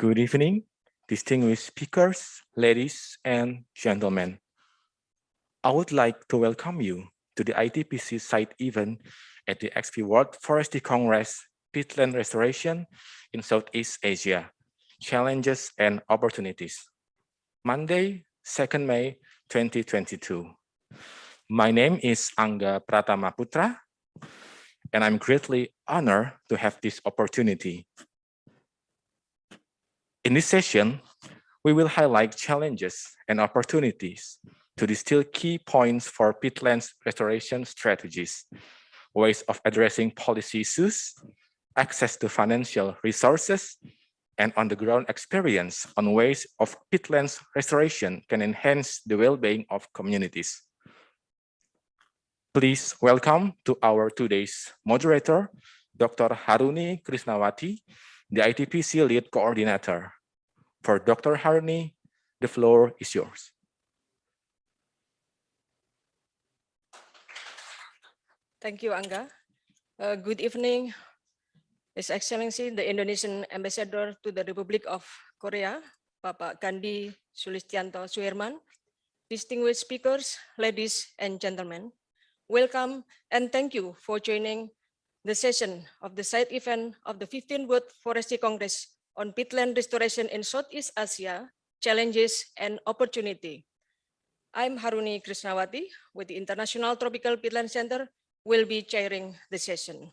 Good evening, distinguished speakers, ladies and gentlemen. I would like to welcome you to the ITPC site event at the XV World Forestry Congress Peatland Restoration in Southeast Asia, Challenges and Opportunities. Monday, 2nd May 2022. My name is Angga Pratama Putra, and I'm greatly honored to have this opportunity. In this session, we will highlight challenges and opportunities to distill key points for peatlands restoration strategies, ways of addressing policy issues, access to financial resources, and on-the-ground experience on ways of peatlands restoration can enhance the well-being of communities. Please welcome to our today's moderator, Dr. Haruni Krishnawati, the ITPC lead coordinator. For Dr. Harney, the floor is yours. Thank you, Angga. Uh, good evening, His Excellency, the Indonesian Ambassador to the Republic of Korea, Bapak Gandi Sulistiyanto Soeherman, distinguished speakers, ladies and gentlemen, welcome and thank you for joining the session of the side event of the 15th World Forestry Congress on peatland restoration in Southeast Asia, challenges and opportunity. I'm Haruni Krishnawati with the International Tropical Peatland Center, will be chairing the session.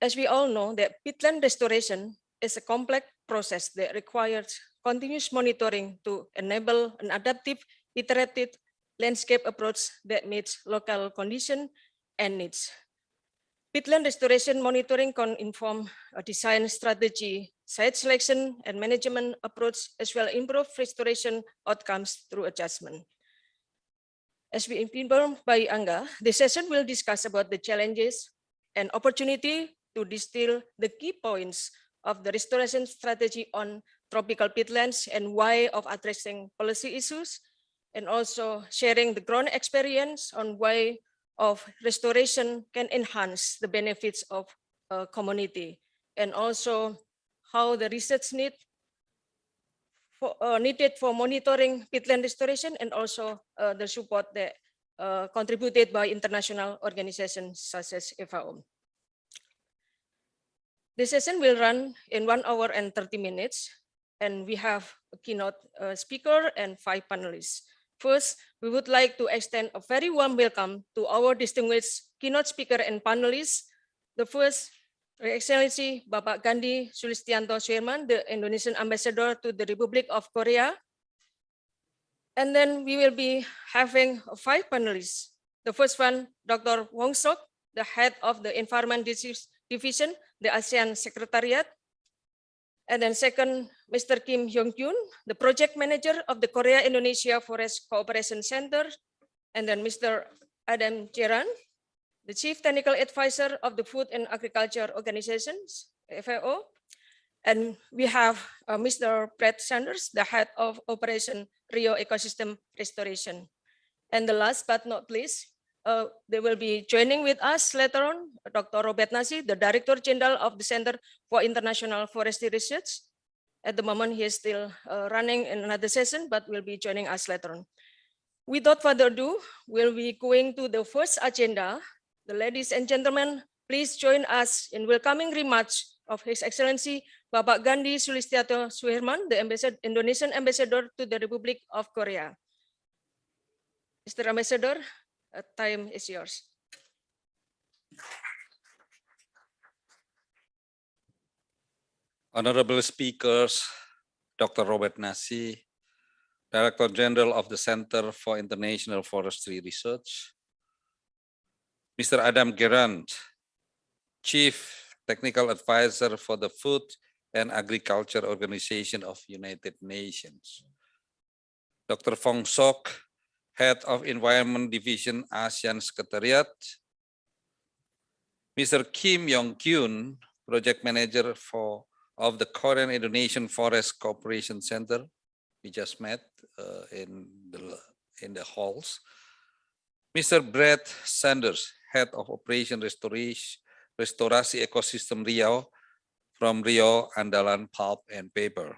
As we all know that peatland restoration is a complex process that requires continuous monitoring to enable an adaptive, iterative landscape approach that meets local condition and needs. Peatland restoration monitoring can inform a design strategy, site selection and management approach, as well improve restoration outcomes through adjustment. As we informed by Angga, the session will discuss about the challenges and opportunity to distill the key points of the restoration strategy on tropical peatlands and why of addressing policy issues, and also sharing the ground experience on why of restoration can enhance the benefits of community, and also how the research need for, uh, needed for monitoring peatland restoration and also uh, the support that uh, contributed by international organizations such as FAO. The session will run in one hour and 30 minutes, and we have a keynote uh, speaker and five panelists. First, we would like to extend a very warm welcome to our distinguished keynote speaker and panelists. The first, Her Excellency Bapak Gandi Sulistiyanto Soeherman, the Indonesian Ambassador to the Republic of Korea. And then we will be having five panelists. The first one, Dr. Vong Sok, the head of the Environment Disease Division the ASEAN Secretariat. And then second, Mr. Kim Hyung-kyun, the project manager of the Korea-Indonesia Forest Cooperation Center. And then Mr. Adam Gerrand, the chief technical advisor of the Food and Agriculture Organizations, FAO. And we have uh, Mr. Brett Sanders, the head of Operation Riau Ecosystem Restoration. And the last but not least, uh, they will be joining with us later on, Dr. Robert Nasi, the Director General of the Center for International Forestry Research. At the moment, he is still uh, running in another session, but will be joining us later on. Without further ado, we'll be going to the first agenda. The ladies and gentlemen, please join us in welcoming remarks of His Excellency Bapak Gandi Sulistiyanto Soeherman, the ambassador, Indonesian ambassador to the Republic of Korea. Mr. Ambassador, uh, time is yours. Honorable speakers, Dr. Robert Nasi, Director General of the Center for International Forestry Research, Mr. Adam Gerrand, Chief Technical Advisor for the Food and Agriculture Organization of United Nations, Dr. Vong Sok, Head of Environment Division ASEAN Secretariat, Mr. Kim Yong-kyun, Project Manager for of the Korean Indonesian Forest Cooperation Center. We just met uh, in the in the halls. Mr. Brett Sanders, Head of Operation Restoration Restorasi Ecosystem Riau from Riau Andalan Pulp and Paper.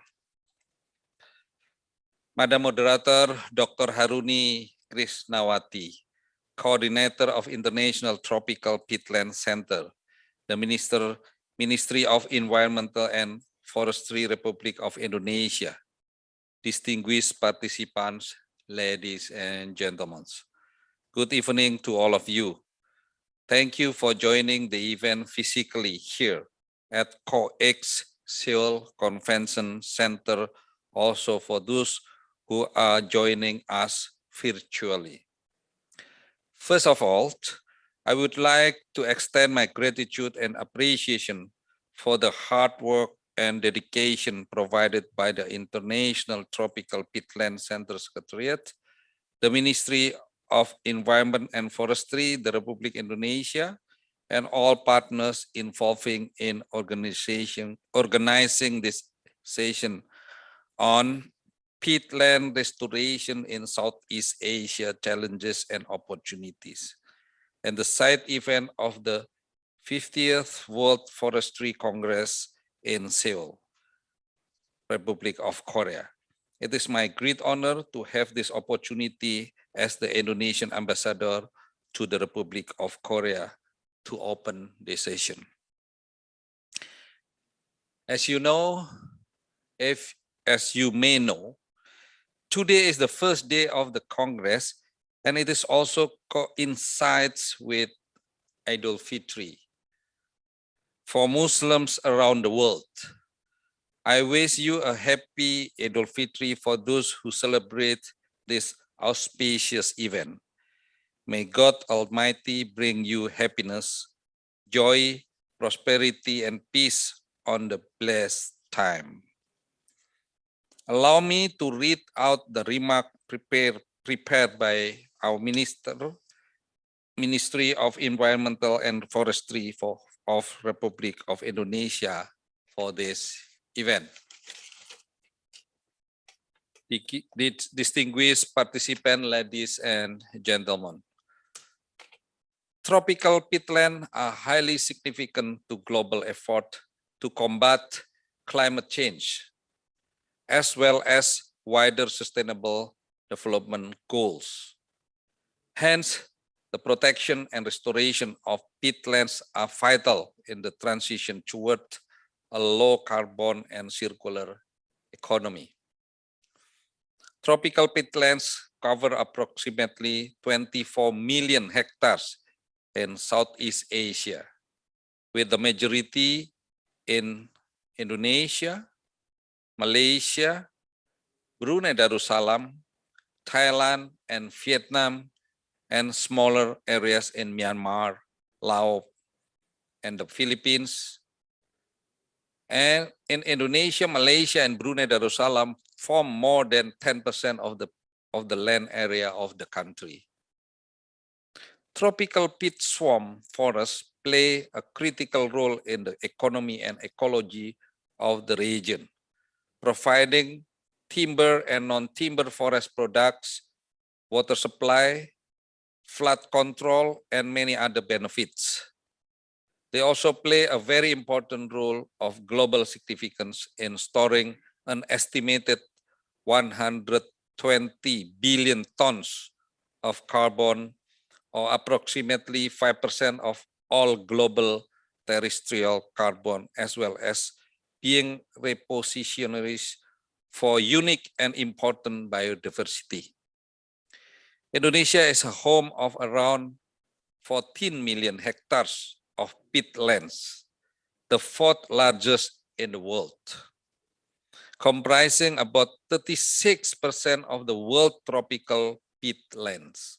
Madam Moderator, Dr. Haruni Krishnawati, Coordinator of International Tropical Peatland Center, the Minister, Ministry of Environmental and Forestry Republic of Indonesia, distinguished participants, ladies and gentlemen. Good evening to all of you. Thank you for joining the event physically here at COEX Seoul Convention Center, also for those who are joining us virtually. First of all, I would like to extend my gratitude and appreciation for the hard work and dedication provided by the International Tropical Peatland Center Secretariat, the Ministry of Environment and Forestry, the Republic Indonesia, and all partners involving in organization, organizing this session on peatland restoration in Southeast Asia challenges and opportunities, and the side event of the 50th World Forestry Congress in Seoul, Republic of Korea. It is my great honor to have this opportunity as the Indonesian ambassador to the Republic of Korea to open this session. As you know, if as you may know, today is the first day of the Congress, and it is also coincides with Idul Fitri for Muslims around the world. I wish you a happy Idul Fitri for those who celebrate this auspicious event. May God Almighty bring you happiness, joy, prosperity, and peace on the blessed time. Allow me to read out the remark prepared, prepared by our minister, Ministry of Environmental and Forestry for, of Republic of Indonesia for this event. Di- di- Distinguished participants, ladies and gentlemen. Tropical peatland are highly significant to global effort to combat climate change, as well as wider sustainable development goals. Hence, the protection and restoration of peatlands are vital in the transition toward a low carbon and circular economy. Tropical peatlands cover approximately 24 million hectares in Southeast Asia, with the majority in Indonesia, Malaysia, Brunei Darussalam, Thailand, and Vietnam, and smaller areas in Myanmar, Laos, and the Philippines. And in Indonesia, Malaysia, and Brunei Darussalam form more than 10% of the, of the land area of the country. Tropical peat swamp forests play a critical role in the economy and ecology of the region, providing timber and non-timber forest products, water supply, flood control, and many other benefits. They also play a very important role of global significance in storing an estimated 120 billion tons of carbon or approximately 5% of all global terrestrial carbon, as well as being repositionaries for unique and important biodiversity. Indonesia is a home of around 14 million hectares of peatlands, the fourth largest in the world, comprising about 36% of the world tropical peatlands.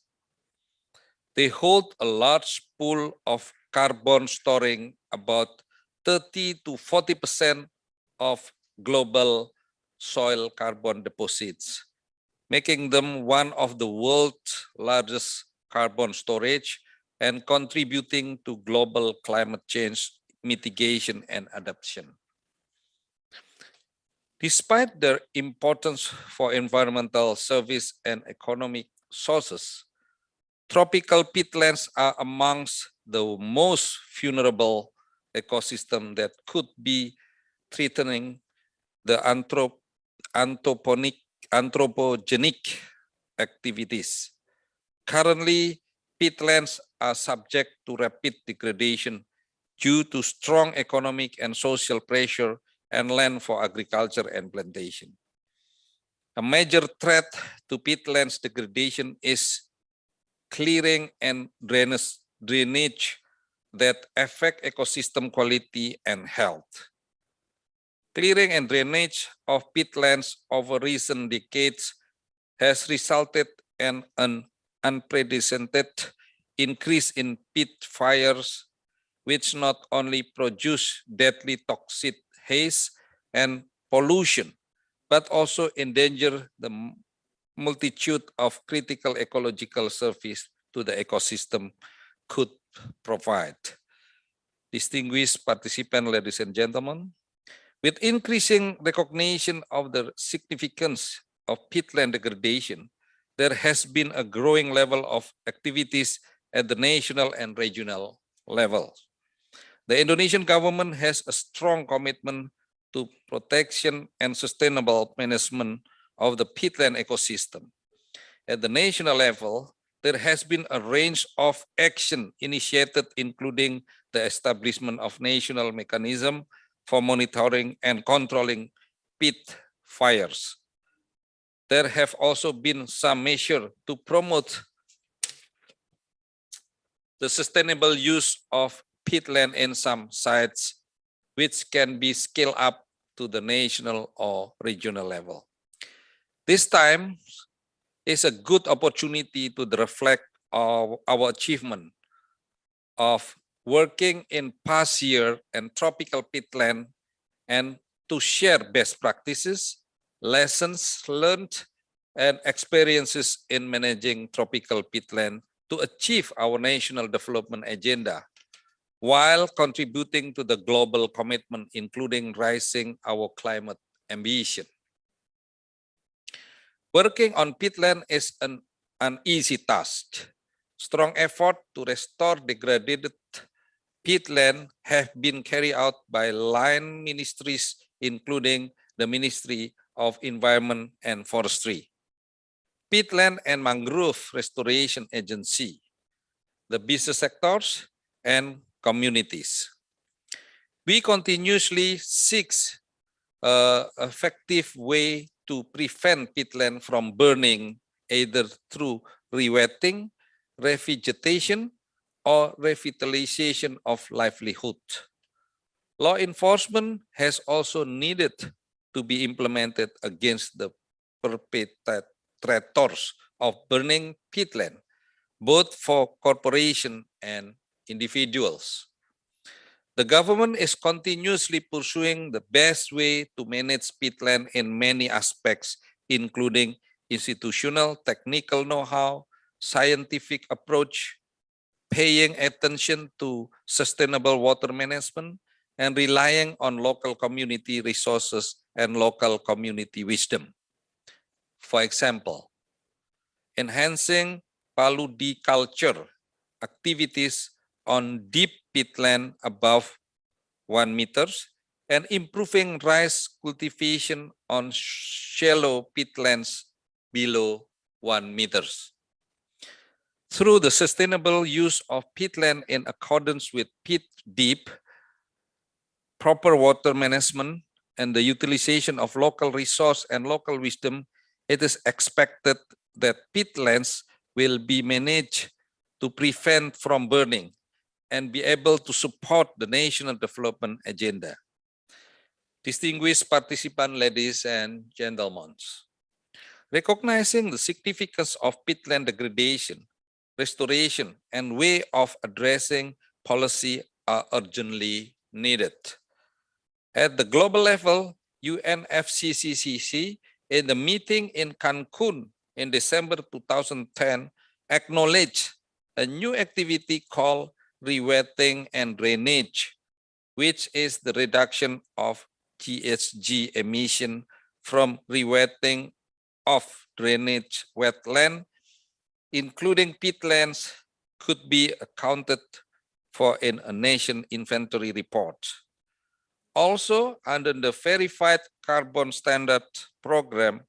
They hold a large pool of carbon storing about 30 to 40% of global soil carbon deposits, making them one of the world's largest carbon storage and contributing to global climate change mitigation and adaptation. Despite their importance for environmental service and economic sources, tropical peatlands are amongst the most vulnerable ecosystem that could be threatening the anthrop anthroponic anthropogenic activities. Currently, peatlands are subject to rapid degradation due to strong economic and social pressure and land for agriculture and plantation. A major threat to peatlands degradation is clearing and drainage, drainage that affect ecosystem quality and health. Clearing and drainage of peatlands over recent decades has resulted in an unprecedented increase in peat fires, which not only produce deadly toxic haze and pollution, but also endanger the multitude of critical ecological service to the ecosystem could provide. Distinguished participants, ladies and gentlemen, with increasing recognition of the significance of peatland degradation, there has been a growing level of activities at the national and regional level. The Indonesian government has a strong commitment to protection and sustainable management of the peatland ecosystem. At the national level, there has been a range of action initiated, including the establishment of national mechanism for monitoring and controlling peat fires. There have also been some measures to promote the sustainable use of peatland in some sites, which can be scaled up to the national or regional level. This time is a good opportunity to reflect of our achievement of working in past year and tropical peatland and to share best practices, lessons learned, and experiences in managing tropical peatland to achieve our national development agenda while contributing to the global commitment, including rising our climate ambition. Working on peatland is an, an easy task. Strong effort to restore degraded peatland have been carried out by line ministries, including the Ministry of Environment and Forestry, Peatland and Mangrove Restoration Agency, the business sectors, and communities. We continuously seek a effective way to prevent peatland from burning either through rewetting, revegetation, or revitalization of livelihood. Law enforcement has also needed to be implemented against the perpetrators of burning peatland, both for corporation and individuals. The government is continuously pursuing the best way to manage peatland in many aspects, including institutional, technical know-how, scientific approach, paying attention to sustainable water management, and relying on local community resources and local community wisdom. For example, enhancing paludiculture activities on deep peatland above one meters and improving rice cultivation on shallow peatlands below one meters. Through the sustainable use of peatland in accordance with peat deep, proper water management, and the utilization of local resource and local wisdom, it is expected that peatlands will be managed to prevent from burning and be able to support the national development agenda. Distinguished participants, ladies and gentlemen, recognizing the significance of peatland degradation, restoration, and way of addressing policy are urgently needed. At the global level, UNFCCC in the meeting in Cancun in December 2010 acknowledged a new activity called rewetting and drainage, which is the reduction of GHG emission from rewetting of drainage wetland, including peatlands, could be accounted for in a nation inventory report. Also, under the verified carbon standard program,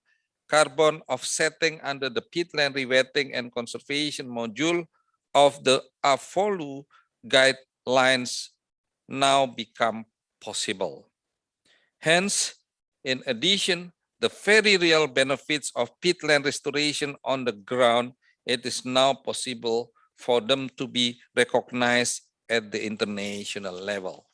carbon offsetting under the peatland rewetting and conservation module of the AFOLU guidelines now become possible. Hence, in addition, the very real benefits of peatland restoration on the ground, it is now possible for them to be recognized at the international level.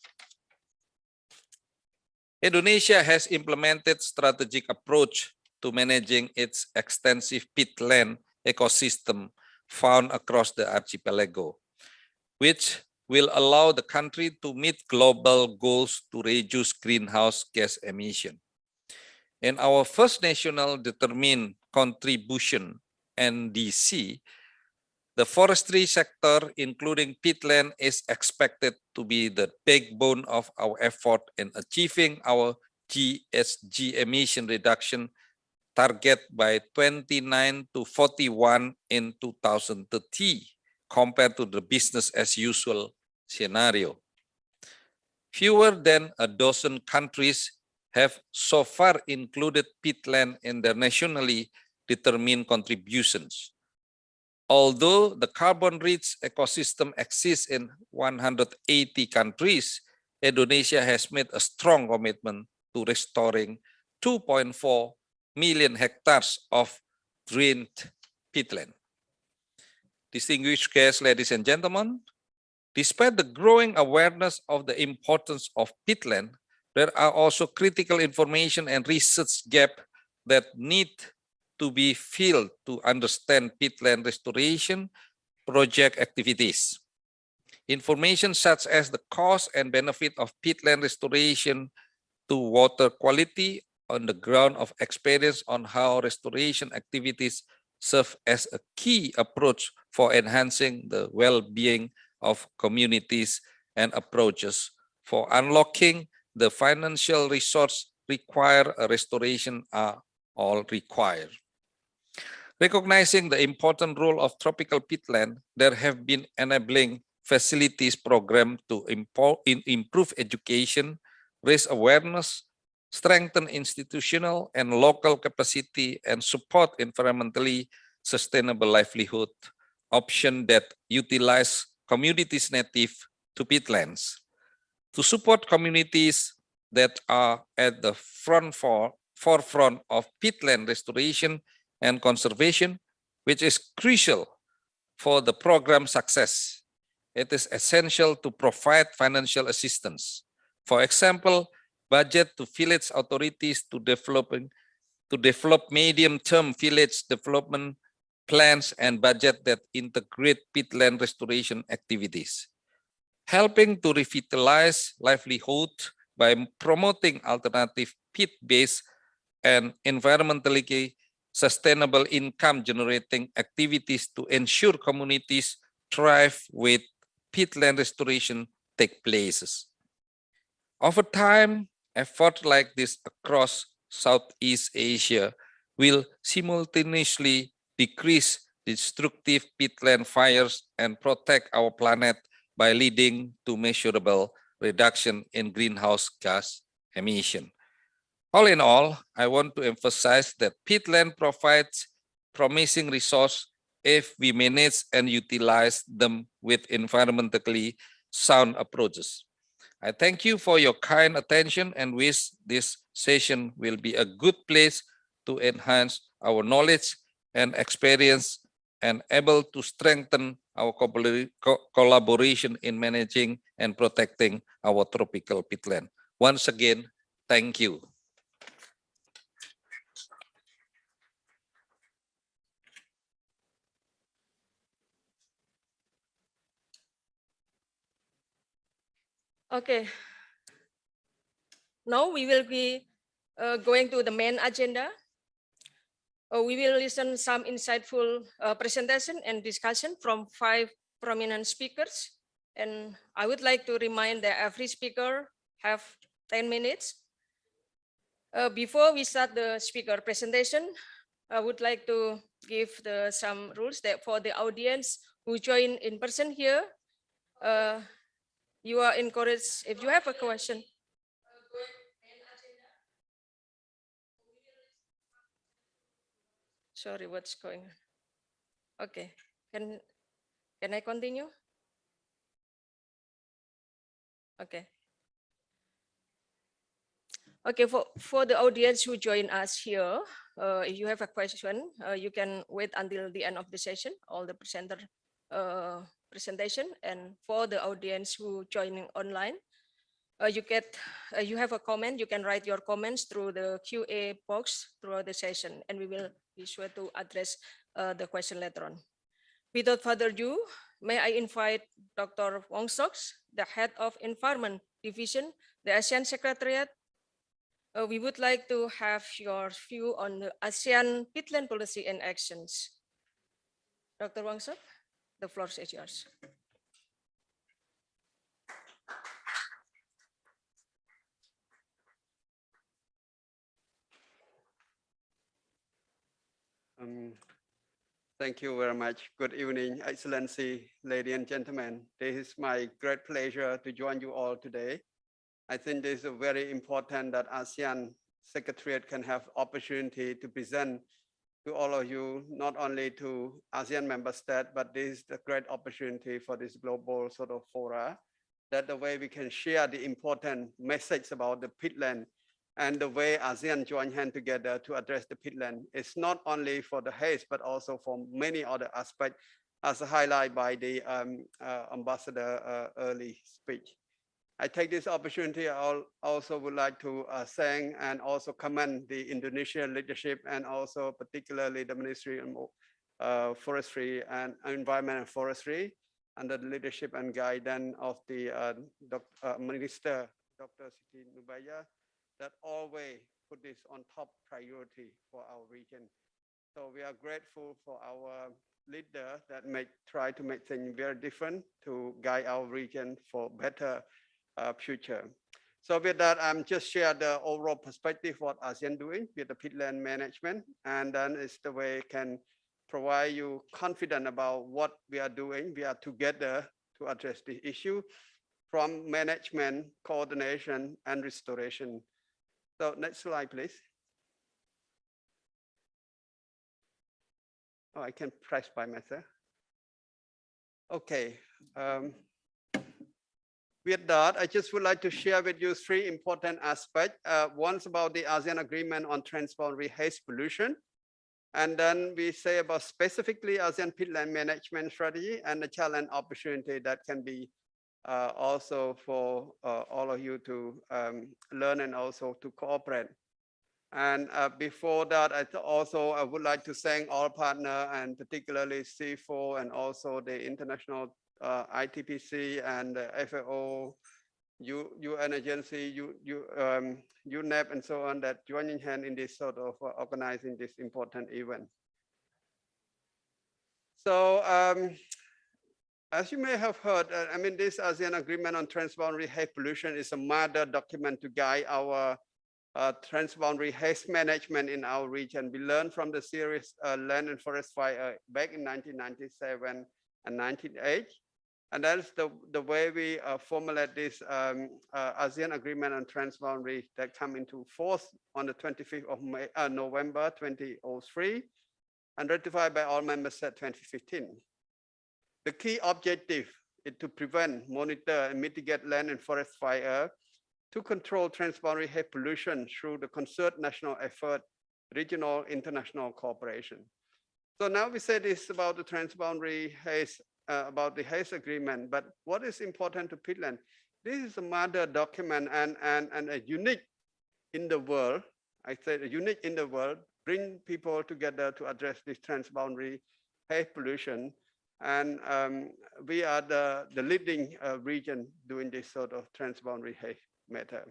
Indonesia has implemented strategic approach to managing its extensive peatland ecosystem found across the archipelago, which will allow the country to meet global goals to reduce greenhouse gas emission. In our first national determined contribution, NDC, the forestry sector, including peatland, is expected to be the backbone of our effort in achieving our GSG emission reduction target by 29 to 41 in 2030 compared to the business as usual scenario. Fewer than a dozen countries have so far included peatland in their nationally determined contributions. Although the carbon-rich ecosystem exists in 180 countries, Indonesia has made a strong commitment to restoring 2.4 million hectares of drained peatland. Distinguished guests, ladies and gentlemen, despite the growing awareness of the importance of peatland, there are also critical information and research gap that need to be filled to understand peatland restoration project activities. Information such as the cost and benefit of peatland restoration to water quality on the ground of experience on how restoration activities serve as a key approach for enhancing the well-being of communities and approaches for unlocking the financial resource require a restoration are all required. Recognizing the important role of tropical peatland, there have been enabling facilities program to improve education, raise awareness, strengthen institutional and local capacity, and support environmentally sustainable livelihood option that utilize communities native to peatlands. To support communities that are at the front for, forefront of peatland restoration and conservation, which is crucial for the program success. It is essential to provide financial assistance. For example, budget to village authorities to developing to develop medium-term village development plans and budget that integrate peatland restoration activities. Helping to revitalize livelihood by promoting alternative peat-based and environmentally sustainable income generating activities to ensure communities thrive with peatland restoration take places. Over time, effort like this across Southeast Asia will simultaneously decrease destructive peatland fires and protect our planet by leading to measurable reduction in greenhouse gas emission. All in all, I want to emphasize that peatland provides promising resource if we manage and utilize them with environmentally sound approaches. I thank you for your kind attention and wish this session will be a good place to enhance our knowledge and experience and able to strengthen our collaboration in managing and protecting our tropical peatland. Once again, thank you. Okay. Now we will be uh, going to the main agenda. Uh, we will listen some insightful uh, presentation and discussion from five prominent speakers. And I would like to remind that every speaker have 10 minutes. Uh, before we start the speaker presentation, I would like to give the, some rules that for the audience who join in person here, uh, you are encouraged if you have a question. Sorry, what's going on? Okay, can, can I continue? Okay. Okay, for, for the audience who join us here, uh, if you have a question, uh, you can wait until the end of the session. All the presenter uh, presentation. And for the audience who joining online, uh, you get, uh, you have a comment, you can write your comments through the QA box throughout the session, and we will be sure to address uh, the question later on. Without further ado, may I invite Dr. Vong Soks, the Head of Environment Division, the ASEAN Secretariat. Uh, we would like to have your view on the ASEAN peatland policy and actions. Dr. Vong Sok, the floor is yours. Um, Thank you very much. Good evening, Excellency, ladies and gentlemen. This is my great pleasure to join you all today. I think this is very important that ASEAN Secretariat can have opportunity to present to all of you, not only to ASEAN member states, but this is a great opportunity for this global sort of fora, that the way we can share the important message about the peatland and the way ASEAN join hand together to address the peatland is not only for the haze, but also for many other aspects as highlighted by the um, uh, ambassador uh, early speech. I take this opportunity, I also would like to uh, thank and also commend the Indonesian leadership and also particularly the Ministry of uh, Forestry and Environment and Forestry under the leadership and guidance of the uh, uh, Minister, Dr. Siti Nurbaya, that always put this on top priority for our region. So we are grateful for our leader that make try to make things very different to guide our region for better future. So with that, I'm just share the overall perspective what ASEAN doing with the peatland management, and then it's the way can provide you confident about what we are doing. We are together to address the issue from management, coordination, and restoration. So next slide, please. Oh, I can press by myself. Okay. Um, with that, I just would like to share with you three important aspects. Uh, one's about the ASEAN Agreement on Transboundary Haze Pollution. And then we say about specifically ASEAN peatland management strategy and the challenge opportunity that can be uh, also for uh, all of you to um, learn and also to cooperate. And uh, before that, I also I would like to thank all partner and particularly CIFOR and also the International uh, ITPC and the FAO, U, UN agency, U, U, um, UNEP and so on that joining hand in this sort of uh, organizing this important event. So um, as you may have heard, uh, I mean, this ASEAN Agreement on Transboundary Haze Pollution is a mother document to guide our uh, transboundary haze management in our region. We learned from the series uh, Land and Forest Fire back in 1997 and 1980. And that's the, the way we uh, formulate this um, uh, ASEAN Agreement on Transboundary that come into force on the 25th of May, uh, November 2003 and ratified by all members at 2015. The key objective is to prevent, monitor, and mitigate land and forest fire to control transboundary haze pollution through the concerted national effort, regional, international cooperation. So now we say this about the transboundary haze, uh, about the haze agreement, but what is important to peatland? This is a mother document and, and, and a unique in the world, I say unique in the world, bring people together to address this transboundary haze pollution and um, we are the, the leading uh, region doing this sort of transboundary haze matter.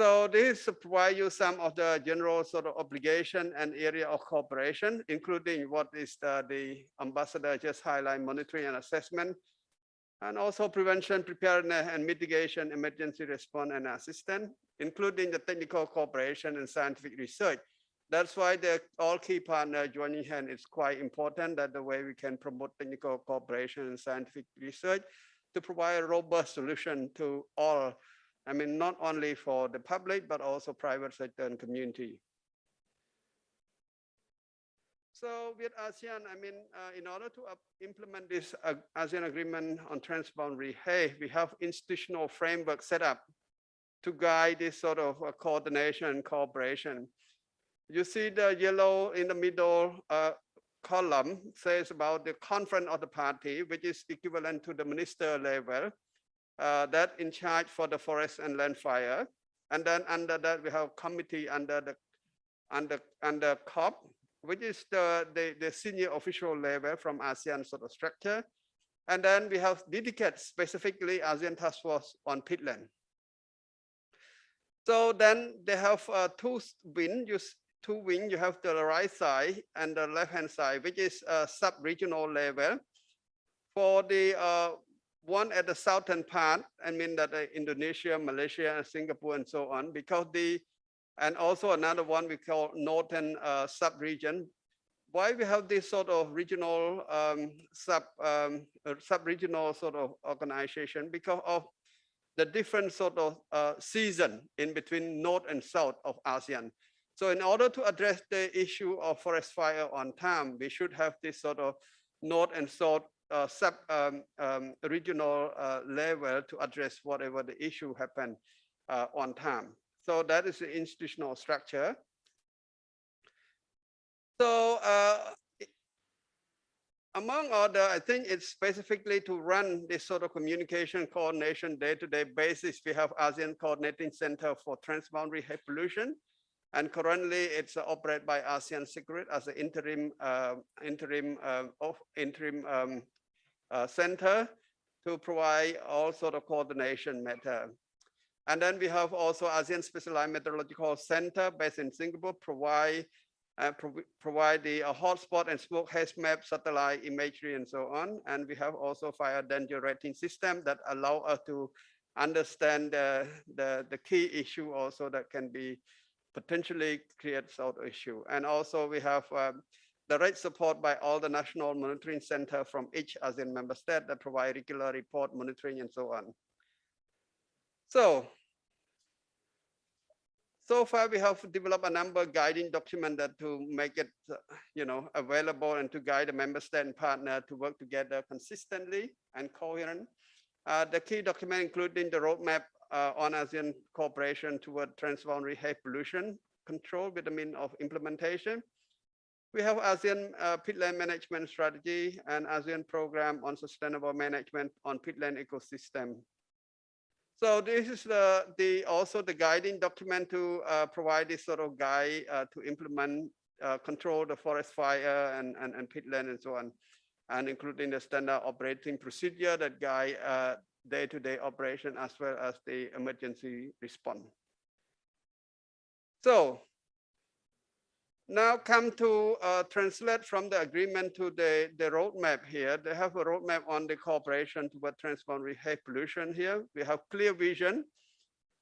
So this provide you some of the general sort of obligation and area of cooperation, including what is the, the ambassador just highlight monitoring and assessment, and also prevention, preparedness and mitigation, emergency response and assistance, including the technical cooperation and scientific research. That's why the all key partner joining hand is quite important that the way we can promote technical cooperation and scientific research to provide a robust solution to all, I mean, not only for the public, but also private sector and community. So with ASEAN, I mean, uh, in order to implement this uh, ASEAN agreement on transboundary hay, we have institutional framework set up to guide this sort of uh, coordination and cooperation. You see the yellow in the middle uh, column says about the conference of the party, which is equivalent to the minister level uh, that in charge for the forest and land fire. And then under that, we have committee under the under under COP, which is the, the, the senior official level from ASEAN sort of structure. And then we have dedicated specifically ASEAN Task Force on peatland. So then they have uh, two wing, you, two wing, you have the right side and the left-hand side, which is a sub-regional level. For the uh, one at the southern part, I mean that uh, Indonesia, Malaysia, Singapore and so on, because the and also another one we call northern uh, sub-region. Why we have this sort of regional um, sub um, uh, sub-regional sort of organization because of the different sort of uh, season in between north and south of ASEAN. So in order to address the issue of forest fire on time, we should have this sort of north and south uh, sub um, um, regional uh, level to address whatever the issue happened uh, on time. So that is the institutional structure. So uh, among other, I think it's specifically to run this sort of communication coordination day-to-day basis. We have ASEAN Coordinating Center for Transboundary Air Pollution. And currently it's uh, operated by ASEAN Secret as an interim, uh, interim, uh, of interim um, center to provide all sort of coordination matter. And then we have also ASEAN Specialized Meteorological Center based in Singapore, provide uh, provi- provide the uh, hotspot and smoke haze map, satellite imagery, and so on. And we have also fire danger rating system that allow us to understand the, the, the key issue also that can be potentially create sort of issue. And also we have um, direct support by all the national monitoring center from each ASEAN member state that provide regular report monitoring and so on. So so far we have developed a number of guiding document that to make it, you know, available and to guide the member state and partner to work together consistently and coherent. Uh, the key document including the roadmap uh, on ASEAN cooperation toward transboundary air pollution control with the mean of implementation. We have ASEAN uh, peatland management strategy and ASEAN program on sustainable management on peatland ecosystem. So this is the, the also the guiding document to uh, provide this sort of guide uh, to implement, uh, control the forest fire and, and, and peatland and so on. And including the standard operating procedure that guide uh, day-to-day operation as well as the emergency response. So now come to uh, translate from the agreement to the, the roadmap here. They have a roadmap on the cooperation toward transboundary air pollution here. We have clear vision.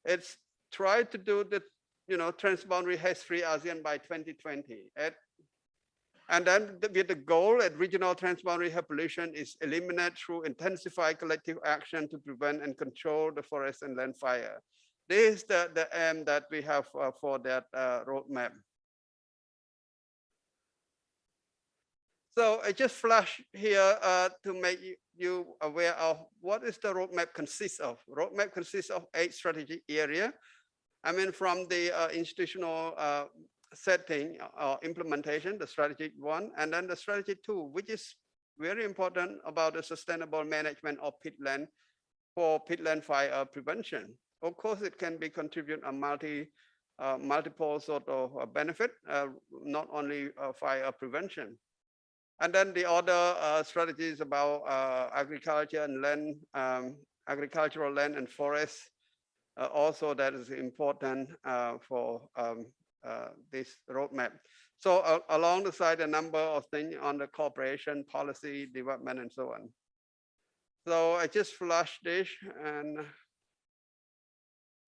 It's try to do the, you know, transboundary haze-free ASEAN by 2020. At, and then the- with the goal at regional transboundary air pollution is eliminate through intensified collective action to prevent and control the forest and land fire. This is the, the aim that we have uh, for that uh, roadmap. So I just flash here uh, to make you, aware of what is the roadmap consists of. Roadmap consists of eight strategic area. I mean, from the uh, institutional uh, setting or implementation, the strategic one, and then the strategy two, which is very important about the sustainable management of peatland for peatland fire prevention. Of course, it can be contribute a multi, uh, multiple sort of uh, benefit, uh, not only uh, fire prevention. And then the other uh, strategies about uh, agriculture and land, um, agricultural land and forest. Uh, also, that is important for um, this roadmap. So along the side, a number of things on the cooperation, policy, development, and so on. So I just flashed this and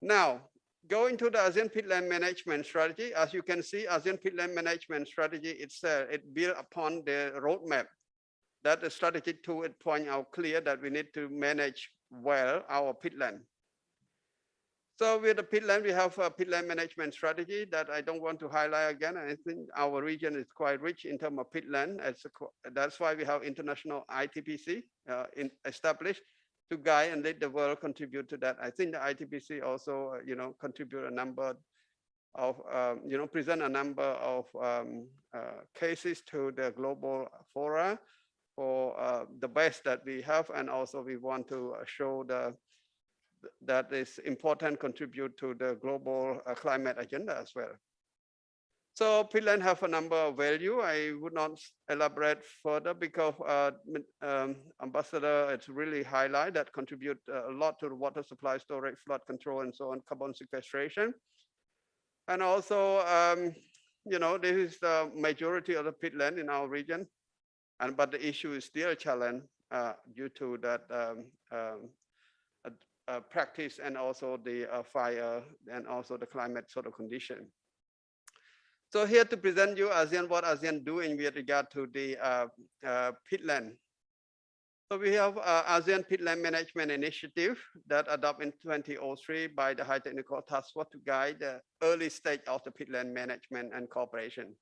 now going to the ASEAN peatland management strategy, as you can see, ASEAN peatland management strategy itself, it built upon the roadmap. That the strategy two, it point out clear that we need to manage well our peatland. So with the peatland, we have a peatland management strategy that I don't want to highlight again. I think our region is quite rich in terms of peatland. That's why we have international ITPC uh, in established to guide and let the world contribute to that. I think the ITPC also, uh, you know, contribute a number of, um, you know, present a number of um, uh, cases to the global fora for uh, the best that we have. And also we want to uh, show the that is important contribute to the global uh, climate agenda as well. So peatland have a number of value. I would not elaborate further because uh, um, Ambassador, it's really highlight that contribute uh, a lot to the water supply storage, flood control, and so on, carbon sequestration. And also, um, you know, this is the majority of the peatland in our region. And but the issue is still a challenge uh, due to that um, uh, practice and also the uh, fire and also the climate sort of condition. So here to present you ASEAN, what ASEAN doing with regard to the uh, uh, peatland. So we have uh, ASEAN Peatland Management Initiative that adopted in 2003 by the High Technical Task Force to guide the early stage of the peatland management and cooperation.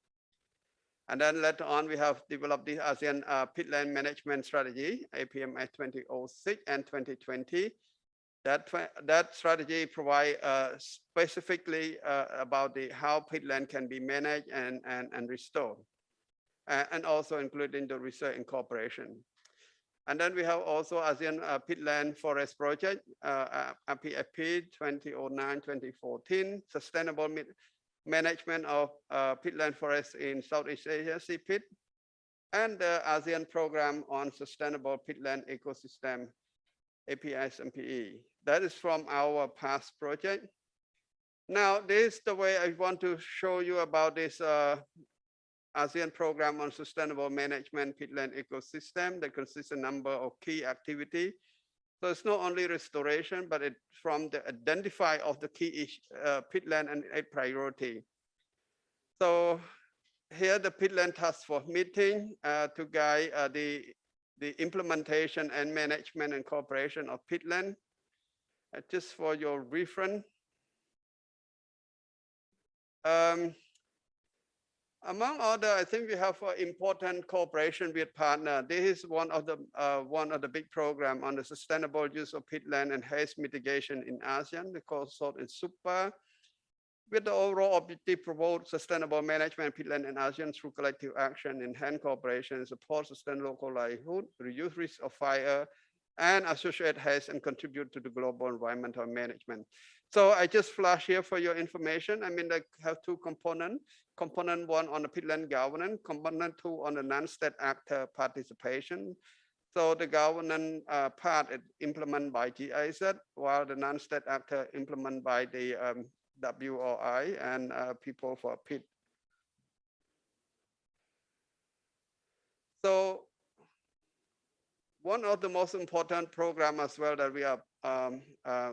And then later on, we have developed the ASEAN uh, Peatland Management Strategy, APMS 2006 and 2020. That, that strategy provide uh, specifically uh, about the how peatland can be managed and, and, and restored. a- and also including the research incorporation. And then we have also ASEAN uh, Peatland Forest Project, uh, uh, PFP 2009-2014, Sustainable Management of uh, Peatland Forests in Southeast Asia, SEApeat, and the ASEAN Program on Sustainable Peatland Ecosystem, APS MPE. That is from our past project. Now, this is the way I want to show you about this uh, ASEAN program on sustainable management peatland ecosystem that consists a number of key activity. So it's not only restoration, but it from the identify of the key uh, peatland and a priority. So here the peatland task force meeting uh, to guide uh, the the implementation and management and cooperation of peatland. Uh, just for your reference. Um, among other, I think we have uh, important cooperation with partner. This is one of the uh, one of the big program on the sustainable use of peatland and haze mitigation in ASEAN. The course sort is super. With the overall objective promote sustainable management peatland in ASEAN through collective action, enhance cooperation, support sustainable local livelihood, reduce risk of fire, and associate haze and contribute to the global environmental management. So I just flash here for your information. I mean, they have two components component one on the peatland governance, component two on the non-state actor participation. So the governance uh, part is implemented by GIZ, while the non-state actor implemented by the um, WRI and uh, people for pit. So one of the most important program as well that we are um, uh,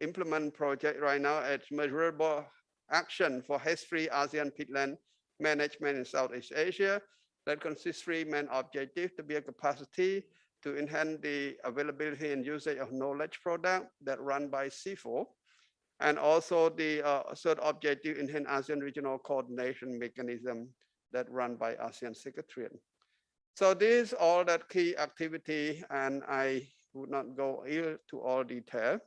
implement project right now is measurable action for haze-free ASEAN peatland management in Southeast Asia that consists three main objectives to build capacity to enhance the availability and usage of knowledge product that run by CIFOR. And also the uh, third objective, enhance ASEAN regional coordination mechanism that run by ASEAN Secretariat. So these all that key activity and I would not go here to all detail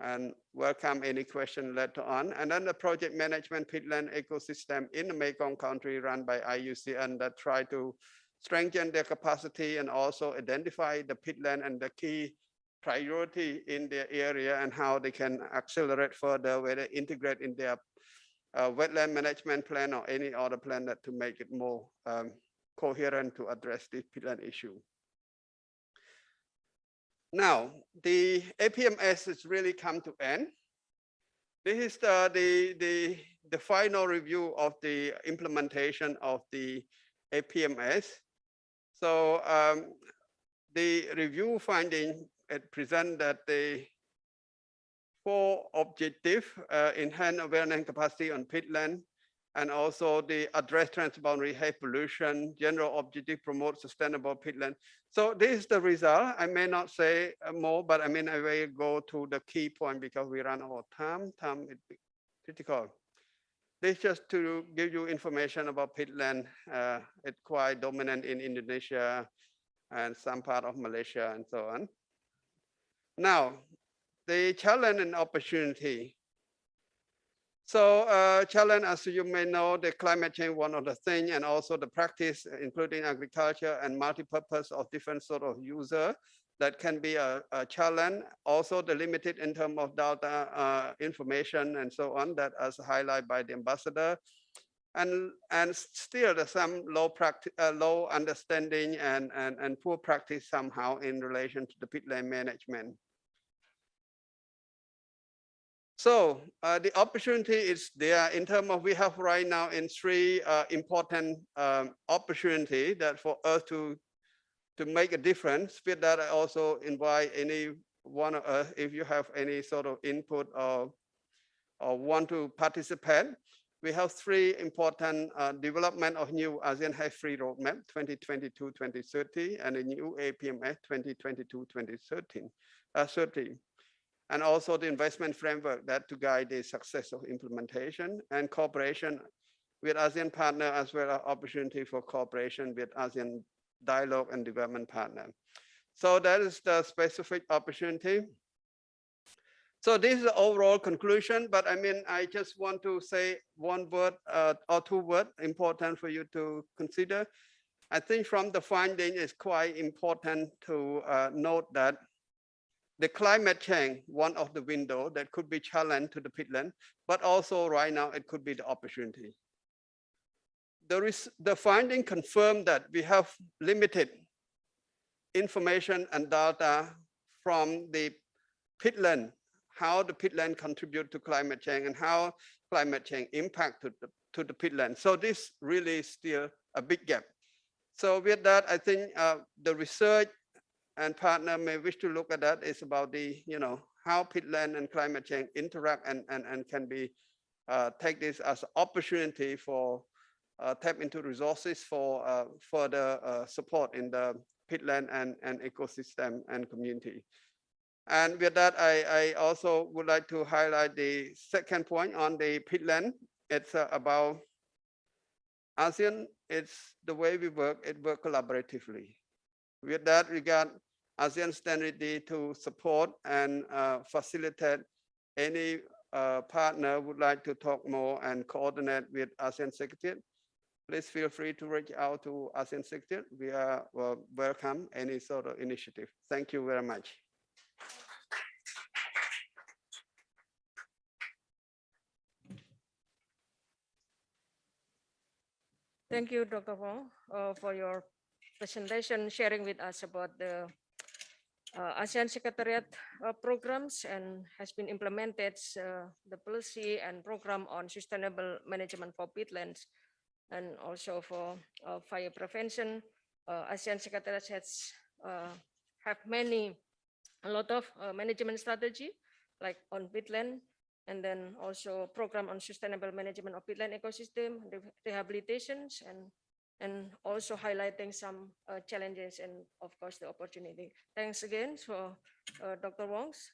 and welcome any question later on. And then the project management peatland ecosystem in the Mekong country run by IUCN that try to strengthen their capacity and also identify the peatland and the key priority in their area and how they can accelerate further, whether integrate in their uh, wetland management plan or any other plan that to make it more um, coherent to address this peatland issue. Now, the APMS has really come to end. This is the, the, the, the final review of the implementation of the APMS. So um, the review finding it present that the four objective uh, enhance awareness capacity on peatland, And also the address transboundary haze pollution, general objective promote sustainable peatland. So this is the result. I may not say uh, more, but I mean, I will go to the key point because we run out of time. Time is critical. This just to give you information about peatland. Uh, it's quite dominant in Indonesia and some part of Malaysia and so on. Now, the challenge and opportunity. So uh, challenge, as you may know, the climate change, one of the thing, and also the practice, including agriculture and multi-purpose of different sort of user that can be a, a challenge. Also the limited in terms of data uh, information and so on that as highlighted by the ambassador. And, and still there's some low practice, uh, low understanding and, and, and poor practice somehow in relation to the peatland management. So uh, the opportunity is there in terms of we have right now in three uh, important um, opportunity that for us to to make a difference. With that, I also invite any one of us if you have any sort of input or or want to participate. We have three important uh, development of new ASEAN Haze-Free Roadmap 2022-2030 and a new APMS 2022-2030. Uh, 30 and also the investment framework that to guide the success of implementation and cooperation with ASEAN partner as well as opportunity for cooperation with ASEAN dialogue and development partner. So that is the specific opportunity. So this is the overall conclusion, but I mean, I just want to say one word uh, or two words important for you to consider. I think from the finding it's quite important to uh, note that the climate change, one of the window that could be challenge to the peatland, but also right now it could be the opportunity. There is the finding confirmed that we have limited information and data from the peatland, how the peatland contribute to climate change and how climate change impact to the, to the peatland. So this really is still a big gap. So with that, I think uh, the research and partner may wish to look at that is about the, you know, how peatland and climate change interact and, and, and can be uh, take this as an opportunity for uh, tap into resources for uh, further uh, support in the peatland and, and ecosystem and community. And with that, I, I also would like to highlight the second point on the peatland. It's uh, about ASEAN, it's the way we work, it work collaboratively. With that regard, ASEAN stand ready to support and uh, facilitate any uh, partner would like to talk more and coordinate with ASEAN Secretariat. Please feel free to reach out to ASEAN Secretariat. We are uh, welcome any sort of initiative. Thank you very much. Thank you, Dr. Vong, uh, for your presentation, sharing with us about the uh, ASEAN Secretariat uh, programs and has been implemented uh, the policy and program on sustainable management for peatlands and also for uh, fire prevention. Uh, ASEAN Secretariat has uh, have many, a lot of management strategy like on peatland and then also program on sustainable management of peatland ecosystem, rehabilitations and and also highlighting some uh, challenges and of course the opportunity. Thanks again for uh, Dr. Vongs.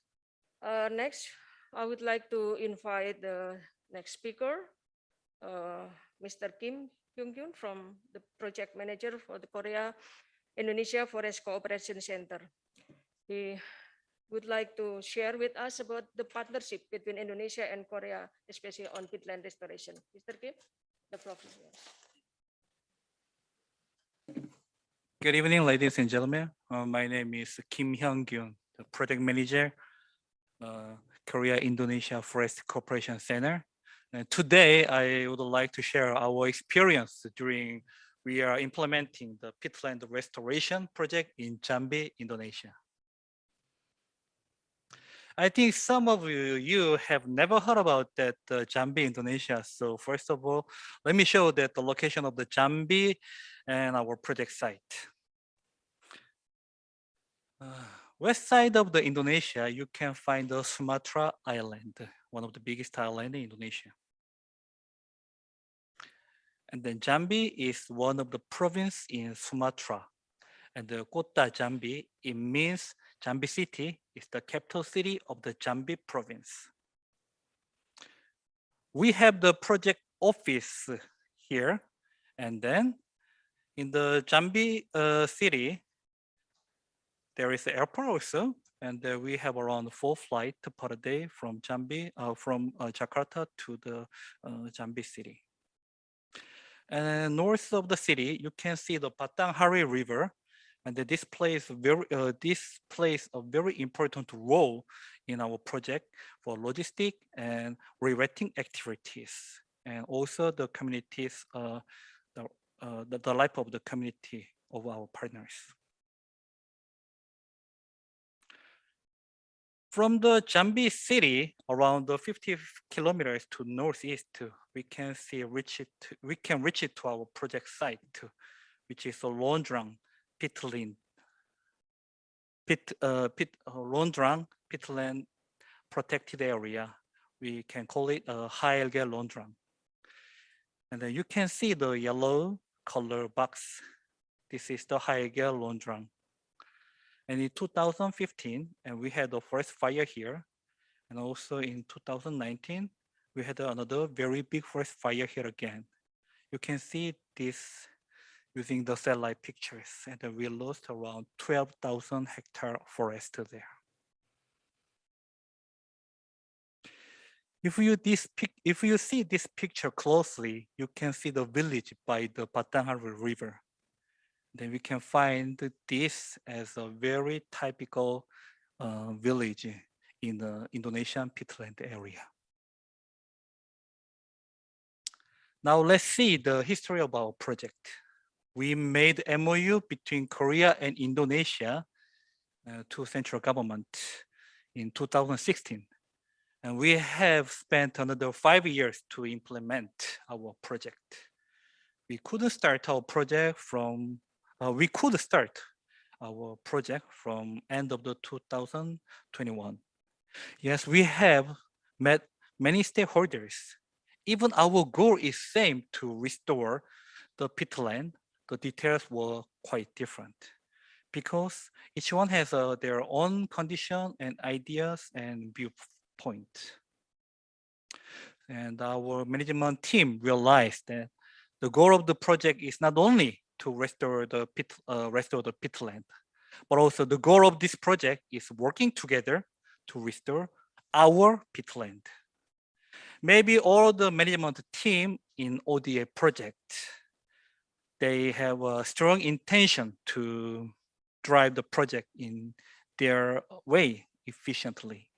Uh, next, I would like to invite the next speaker, uh, Mr. Kim Hyung-kyun from the project manager for the Korea Indonesia Forest Cooperation Center. He would like to share with us about the partnership between Indonesia and Korea, especially on peatland restoration. Mr. Kim, the floor is yours. Good evening, ladies and gentlemen. Uh, my name is Kim Hyung-kyun, the project manager, uh, Korea Indonesia Forest Cooperation Center. And today, I would like to share our experience during we are implementing the peatland restoration project in Jambi, Indonesia. I think some of you, you have never heard about that uh, Jambi, Indonesia. So first of all, let me show that the location of the Jambi and our project site. West side of the Indonesia, you can find the Sumatra Island, one of the biggest island in Indonesia. And then Jambi is one of the province in Sumatra. And the Kota Jambi, it means Jambi city is the capital city of the Jambi province. We have the project office here. And then in the Jambi uh, city, there is the airport also. And uh, we have around four flights per day from Jambi, uh, from uh, Jakarta to the uh, Jambi city. And north of the city, you can see the Batanghari River. And this plays very, uh, this plays a very important role in our project for logistic and rewetting activities, and also the communities, uh, the, uh, the, the life of the community of our partners. From the Jambi city, around the 50 kilometers to northeast, we can see reach it. We can reach it to our project site, which is a Londrang Peatland, Pit, uh, Pit, uh, Londrang Peatland protected area. We can call it a HLG Londrang. And then you can see the yellow color box. This is the HLG Londrang. And in 2015, and we had the first fire here. And also in 2019, we had another very big forest fire here again. You can see this using the satellite pictures, and we lost around 12,000 hectare forest there. If you this pic, if you see this picture closely, you can see the village by the Batanghari River. Then we can find this as a very typical uh, village in the Indonesian peatland area. Now let's see the history of our project. We made MOU between Korea and Indonesia uh, to central government in 2016. And we have spent another five years to implement our project. We couldn't start our project from, uh, we could start our project from end of the 2021. Yes, we have met many stakeholders. Even our goal is same to restore the pit peatland. The details were quite different because each one has uh, their own condition and ideas and viewpoint. And our management team realized that the goal of the project is not only to restore the pit, uh, restore the peatland, but also the goal of this project is working together to restore our peatland. Maybe all the management team in ODA project, they have a strong intention to drive the project in their way efficiently.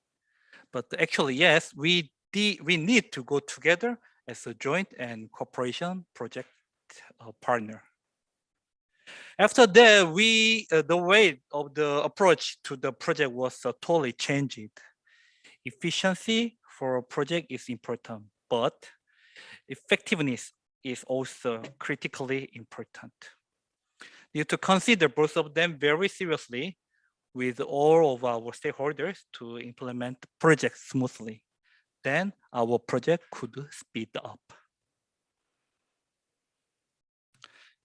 But actually, yes, we, we need to go together as a joint and cooperation project uh, partner. After that, we uh, the way of the approach to the project was uh, totally changed. Efficiency for a project is important, but effectiveness is also critically important. You to consider both of them very seriously with all of our stakeholders to implement the project smoothly. Then our project could speed up.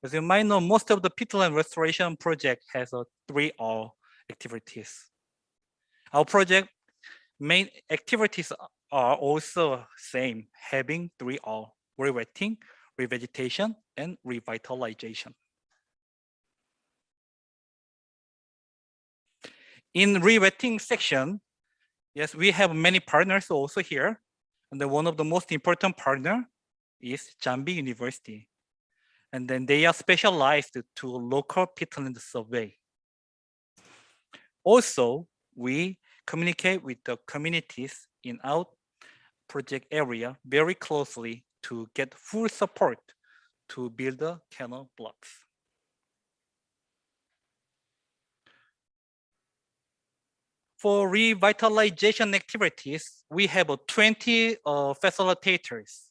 As you might know, most of the peatland restoration project has a three R activities. Our project main activities are also same, having three R, rewetting, revegetation, and revitalization. In rewetting section, yes, we have many partners also here. And then one of the most important partner is Jambi University and then they are specialized to local peatland survey. Also, we communicate with the communities in our project area very closely to get full support to build the canal blocks. For revitalization activities, we have 20 uh, facilitators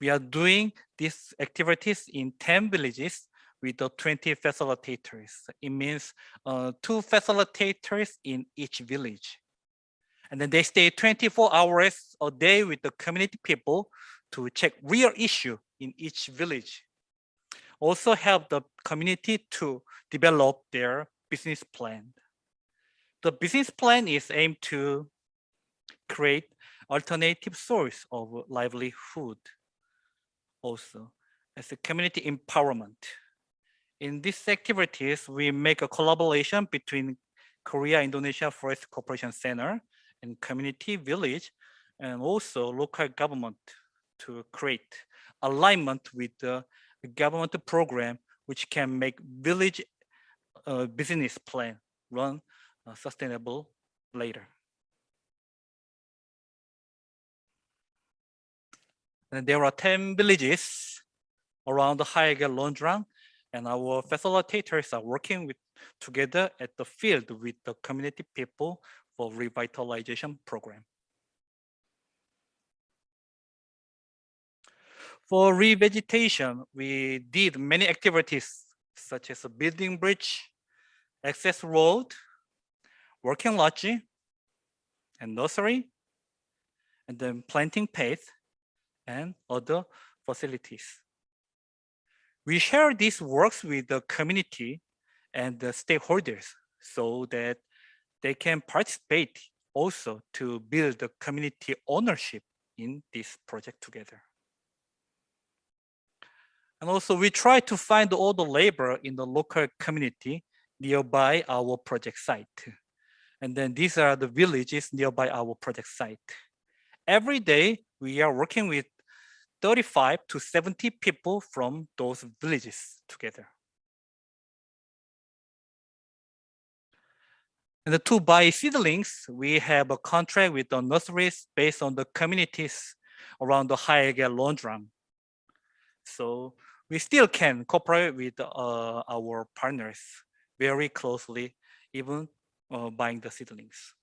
we are doing these activities in 10 villages with the 20 facilitators. It means uh, two facilitators in each village. And then they stay 24 hours a day with the community people to check real issue in each village also help the community to develop their business plan. The business plan is aimed to create alternative source of livelihood also as a community empowerment. In these activities, we make a collaboration between Korea Indonesia Forest Cooperation Center and community village and also local government to create alignment with the government program which can make village uh, business plan run uh, sustainable later. And there are 10 villages around the HLG Londrang and our facilitators are working with together at the field with the community people for revitalization program. For revegetation, we did many activities such as a building bridge, access road, working lodge, and nursery, and then planting path and other facilities. We share these works with the community and the stakeholders so that they can participate also to build the community ownership in this project together. And also we try to find all the labor in the local community nearby our project site. And then these are the villages nearby our project site. Every day we are working with 35 to 70 people from those villages together. And to buy seedlings, we have a contract with the nurseries based on the communities around the HLG Londrang. So we still can cooperate with uh, our partners very closely, even uh, buying the seedlings.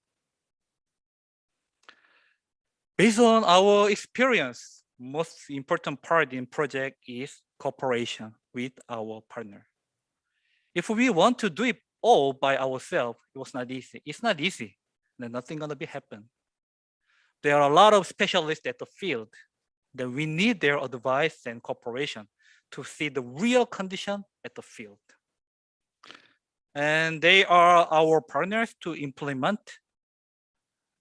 Based on our experience, most important part in project is cooperation with our partner. If we want to do it all by ourselves, it was not easy. It's not easy. Then nothing gonna be happen. There are a lot of specialists at the field that we need their advice and cooperation to see the real condition at the field. And they are our partners to implement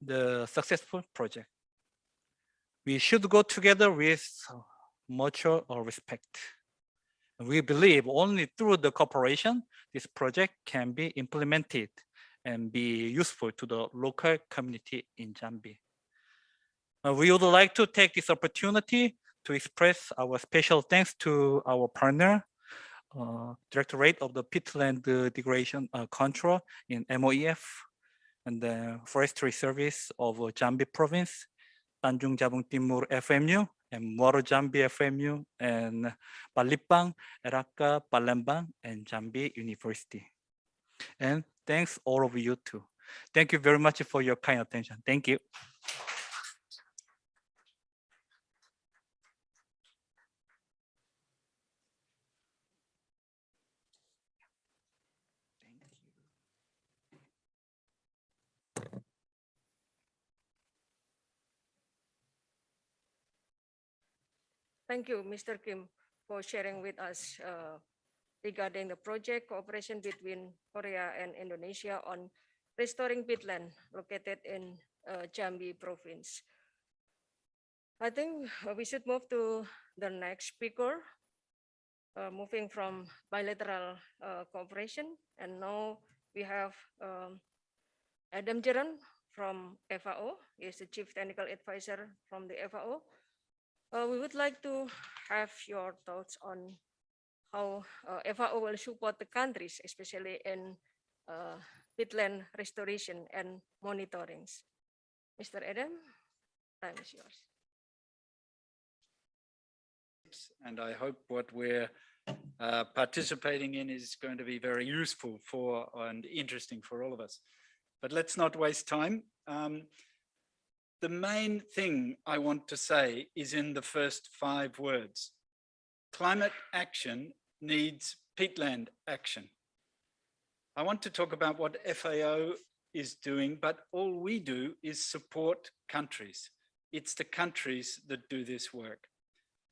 the successful project we should go together with mutual respect. We believe only through the cooperation, this project can be implemented and be useful to the local community in Jambi. Uh, we would like to take this opportunity to express our special thanks to our partner, uh, Directorate of the Peatland Degradation uh, Control in MOEF and the Forestry Service of Jambi Province Tanjung Jabung Timur FMU and Muaro Jambi FMU and Palembang, Eraka, Palembang, and Jambi University. And thanks all of you too. Thank you very much for your kind attention. Thank you. Thank you, Mr. Kim, for sharing with us uh, regarding the project cooperation between Korea and Indonesia on restoring peatland located in uh, Jambi province. I think we should move to the next speaker, uh, moving from bilateral uh, cooperation. And now we have um, Adam Gerrand from FAO, he is the Chief Technical Advisor from the FAO. Uh, we would like to have your thoughts on how uh, FAO will support the countries, especially in uh, peatland restoration and monitorings. Mr. Adam, time is yours. And I hope what we're uh, participating in is going to be very useful for and interesting for all of us. But let's not waste time. Um, the main thing I want to say is in the first five words. Climate action needs peatland action. I want to talk about what FAO is doing, but all we do is support countries. It's the countries that do this work.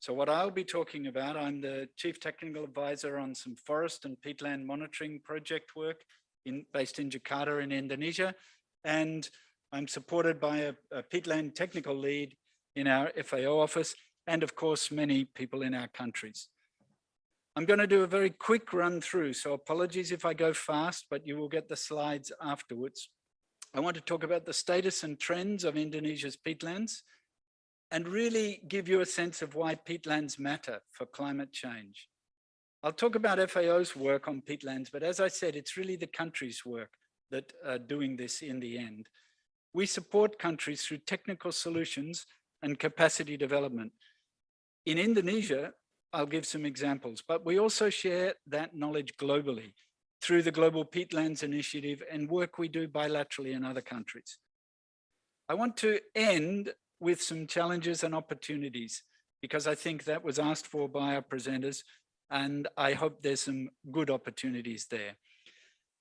So what I'll be talking about, I'm the Chief Technical Advisor on some forest and peatland monitoring project work in, based in Jakarta in Indonesia. And I'm supported by a, a peatland technical lead in our FAO office and of course, many people in our countries. I'm going to do a very quick run through, so apologies if I go fast, but you will get the slides afterwards. I want to talk about the status and trends of Indonesia's peatlands and really give you a sense of why peatlands matter for climate change. I'll talk about FAO's work on peatlands, but as I said, it's really the country's work that are doing this in the end. We support countries through technical solutions and capacity development. In Indonesia, I'll give some examples, but we also share that knowledge globally through the Global Peatlands Initiative and work we do bilaterally in other countries. I want to end with some challenges and opportunities because I think that was asked for by our presenters and I hope there's some good opportunities there.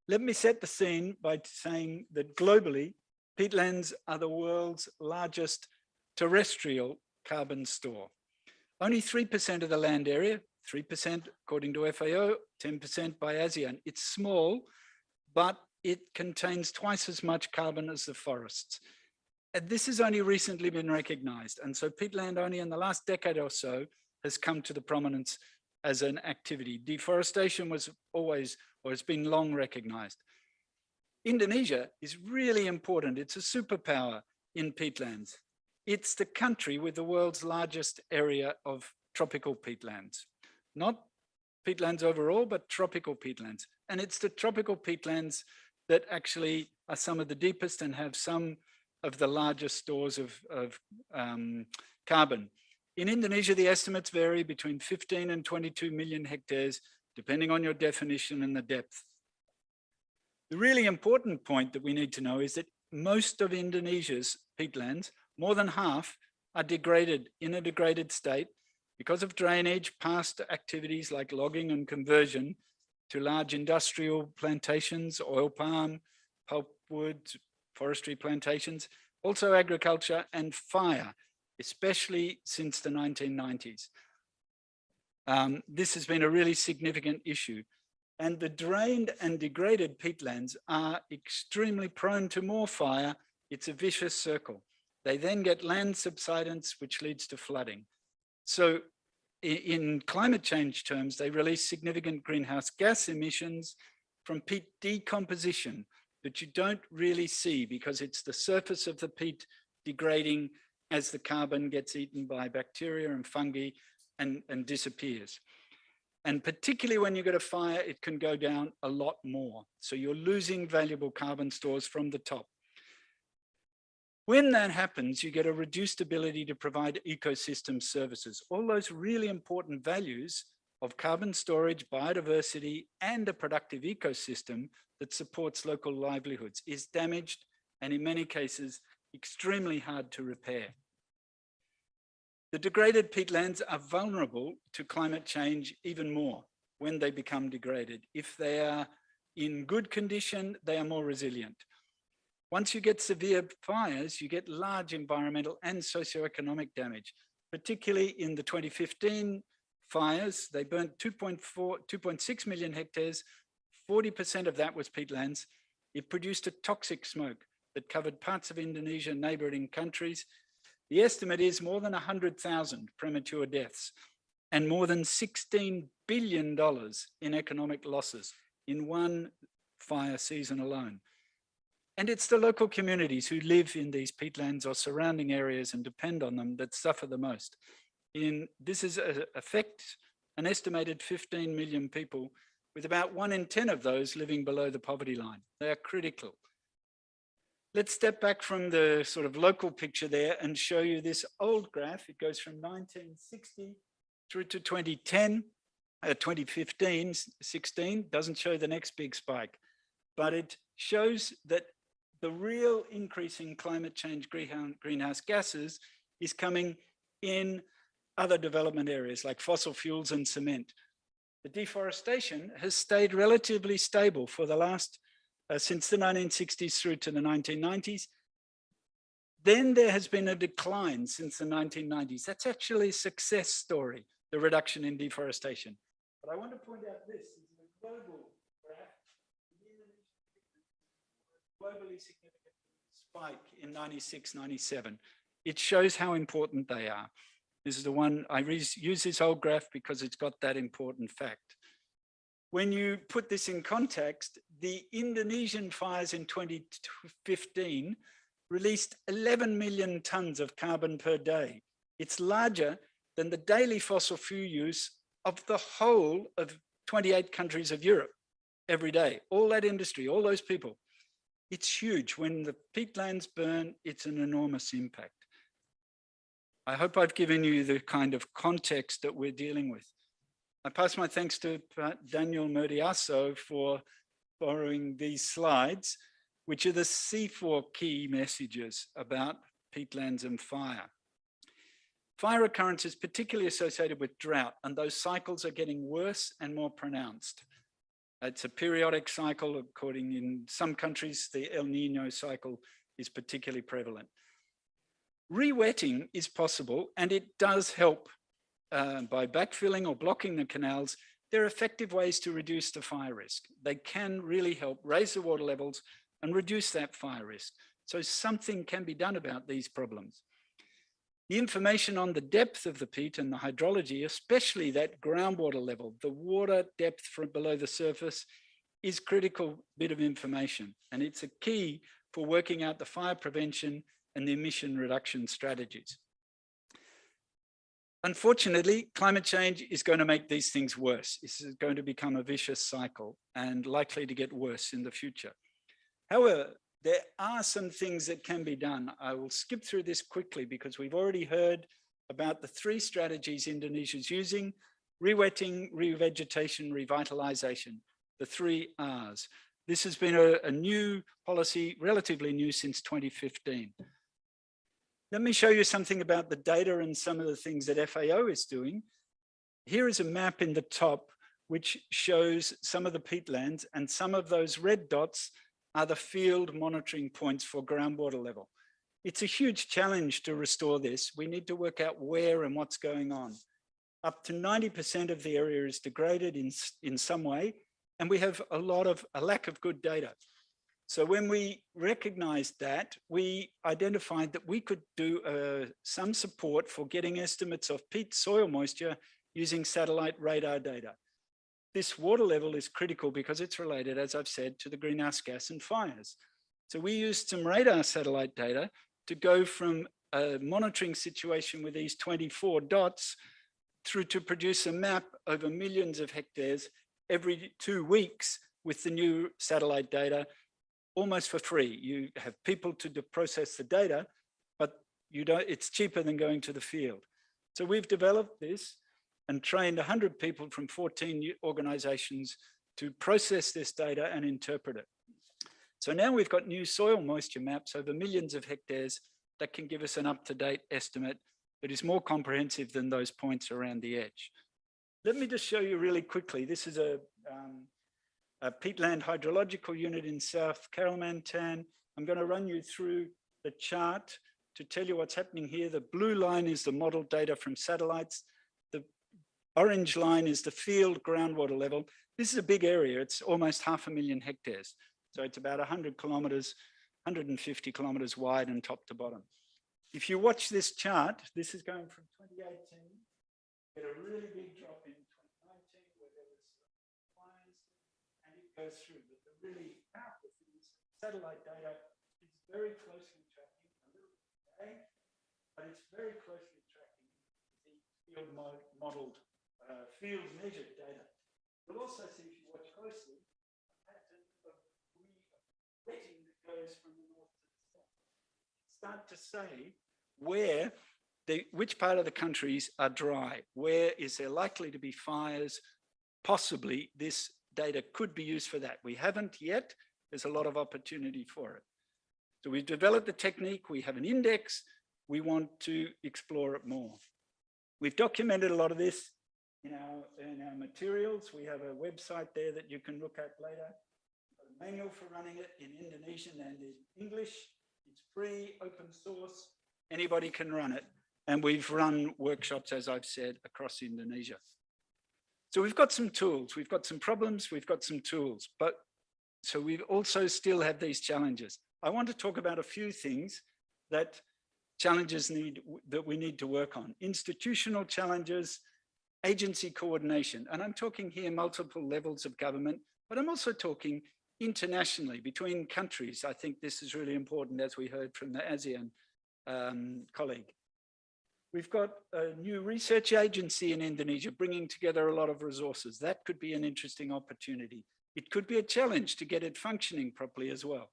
Let me set the scene by saying that globally, peatlands are the world's largest terrestrial carbon store. Only 3% of the land area, 3% according to FAO, 10% by ASEAN. It's small, but it contains twice as much carbon as the forests. And this has only recently been recognized. And so peatland only in the last decade or so has come to the prominence as an activity. Deforestation was always, or has been long recognized. Indonesia is really important. It's a superpower in peatlands. It's the country with the world's largest area of tropical peatlands, not peatlands overall, but tropical peatlands. And it's the tropical peatlands that actually are some of the deepest and have some of the largest stores of, of um, carbon. In Indonesia, the estimates vary between 15 and 22 million hectares, depending on your definition and the depth. The really important point that we need to know is that most of Indonesia's peatlands more than half are degraded in a degraded state because of drainage, past activities like logging and conversion to large industrial plantations, oil palm, pulpwood, forestry plantations, also agriculture and fire, especially since the 1990s. Um, this has been a really significant issue. And the drained and degraded peatlands are extremely prone to more fire. It's a vicious circle. They then get land subsidence, which leads to flooding. So in, climate change terms, they release significant greenhouse gas emissions from peat decomposition that you don't really see because it's the surface of the peat degrading as the carbon gets eaten by bacteria and fungi and, and disappears. And particularly when you get a fire, it can go down a lot more. So you're losing valuable carbon stores from the top. When that happens, you get a reduced ability to provide ecosystem services. All those really important values of carbon storage, biodiversity, and a productive ecosystem that supports local livelihoods is damaged and in many cases, extremely hard to repair. The degraded peatlands are vulnerable to climate change even more when they become degraded. If they are in good condition, they are more resilient. Once you get severe fires, you get large environmental and socioeconomic damage, particularly in the 2015 fires. They burnt 2.4, 2.6 million hectares. 40% of that was peatlands. It produced a toxic smoke that covered parts of Indonesia, neighboring countries. The estimate is more than 100,000 premature deaths and more than $16 billion in economic losses in one fire season alone. And it's the local communities who live in these peatlands or surrounding areas and depend on them that suffer the most. In This is uh, a, affect an estimated 15 million people with about one in 10 of those living below the poverty line. They are critical. Let's step back from the sort of local picture there and show you this old graph. It goes from 1960 through to 2010, uh, 2015, 16, doesn't show the next big spike, but it shows that the real increase in climate change greenhouse gases is coming in other development areas like fossil fuels and cement. The deforestation has stayed relatively stable for the last, uh, since the 1960s through to the 1990s. Then there has been a decline since the 1990s. That's actually a success story, the reduction in deforestation. But I want to point out this is a global graph. Globally significant spike in 96, 97. It shows how important they are. This is the one, I use this old graph because it's got that important fact. When you put this in context, the Indonesian fires in 2015 released 11 million tons of carbon per day. It's larger than the daily fossil fuel use of the whole of 28 countries of Europe every day. All that industry, all those people. It's huge. When the peatlands burn, it's an enormous impact. I hope I've given you the kind of context that we're dealing with. I pass my thanks to Daniel Murdiyarso for borrowing these slides, which are the CIFOR key messages about peatlands and fire. Fire occurrence is particularly associated with drought, and those cycles are getting worse and more pronounced. It's a periodic cycle, according in some countries, the El Nino cycle is particularly prevalent. Rewetting is possible, and it does help uh, by backfilling or blocking the canals. There are effective ways to reduce the fire risk. They can really help raise the water levels and reduce that fire risk. So something can be done about these problems. The information on the depth of the peat and the hydrology, especially that groundwater level, the water depth from below the surface is critical bit of information. And it's a key for working out the fire prevention and the emission reduction strategies. Unfortunately, climate change is going to make these things worse. This is going to become a vicious cycle and likely to get worse in the future. However, there are some things that can be done. I will skip through this quickly because we've already heard about the three strategies Indonesia's using, rewetting, revegetation, revitalization, the three R's. This has been a, a new policy, relatively new since 2015. Let me show you something about the data and some of the things that FAO is doing. Here is a map in the top, which shows some of the peatlands and some of those red dots are the field monitoring points for groundwater level. It's a huge challenge to restore this. We need to work out where and what's going on. Up to 90% of the area is degraded in, in some way, and we have a lot of a lack of good data. So when we recognized that, we identified that we could do uh, some support for getting estimates of peat soil moisture using satellite radar data. This water level is critical because it's related, as I've said, to the greenhouse gas and fires. So we used some radar satellite data to go from a monitoring situation with these 24 dots through to produce a map over millions of hectares every two weeks with the new satellite data almost for free. You have people to process the data, but you don't, it's cheaper than going to the field. So we've developed this and trained 100 people from 14 organizations to process this data and interpret it. So now we've got new soil moisture maps over millions of hectares that can give us an up-to-date estimate that is more comprehensive than those points around the edge. Let me just show you really quickly. This is a um, a peatland hydrological unit in South Kalimantan. I'm going to run you through the chart to tell you what's happening here. The blue line is the model data from satellites. The orange line is the field groundwater level. This is a big area. It's almost half a million hectares. So it's about 100 kilometers, 150 kilometers wide and top to bottom. If you watch this chart, this is going from 2018, get a really big drop goes through, but the really powerful thing is satellite data is very closely tracking, a little bit today, but it's very closely tracking the field mod modeled, uh, field measured data. You'll also see, if you watch closely, a pattern of wetting that goes from the north to the south. Start to say where the, which part of the countries are dry? Where is there likely to be fires? Possibly this data could be used for that. We haven't yet. There's a lot of opportunity for it. So we've developed the technique. We have an index. We want to explore it more. We've documented a lot of this in our, in our materials. We have a website there that you can look at later. A manual for running it in Indonesian and in English. It's free, open source, anybody can run it. And we've run workshops, as I've said, across Indonesia. So we've got some tools, we've got some problems, we've got some tools, but so we also still have these challenges. I want to talk about a few things that challenges need that we need to work on. Institutional challenges, agency coordination, and I'm talking here multiple levels of government, but I'm also talking internationally between countries. I think this is really important as we heard from the ASEAN um, colleague. We've got a new research agency in Indonesia bringing together a lot of resources. That could be an interesting opportunity. It could be a challenge to get it functioning properly as well.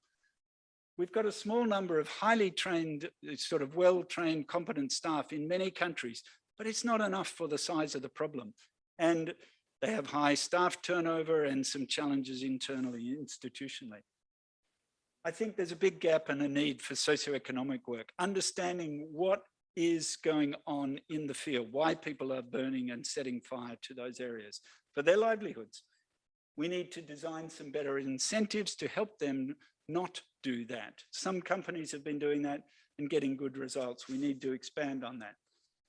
We've got a small number of highly trained, sort of well-trained, competent staff in many countries, but it's not enough for the size of the problem. And they have high staff turnover and some challenges internally, institutionally. I think there's a big gap and a need for socioeconomic work, understanding what is going on in the field, why people are burning and setting fire to those areas for their livelihoods. We need to design some better incentives to help them not do that. Some companies have been doing that and getting good results. We need to expand on that.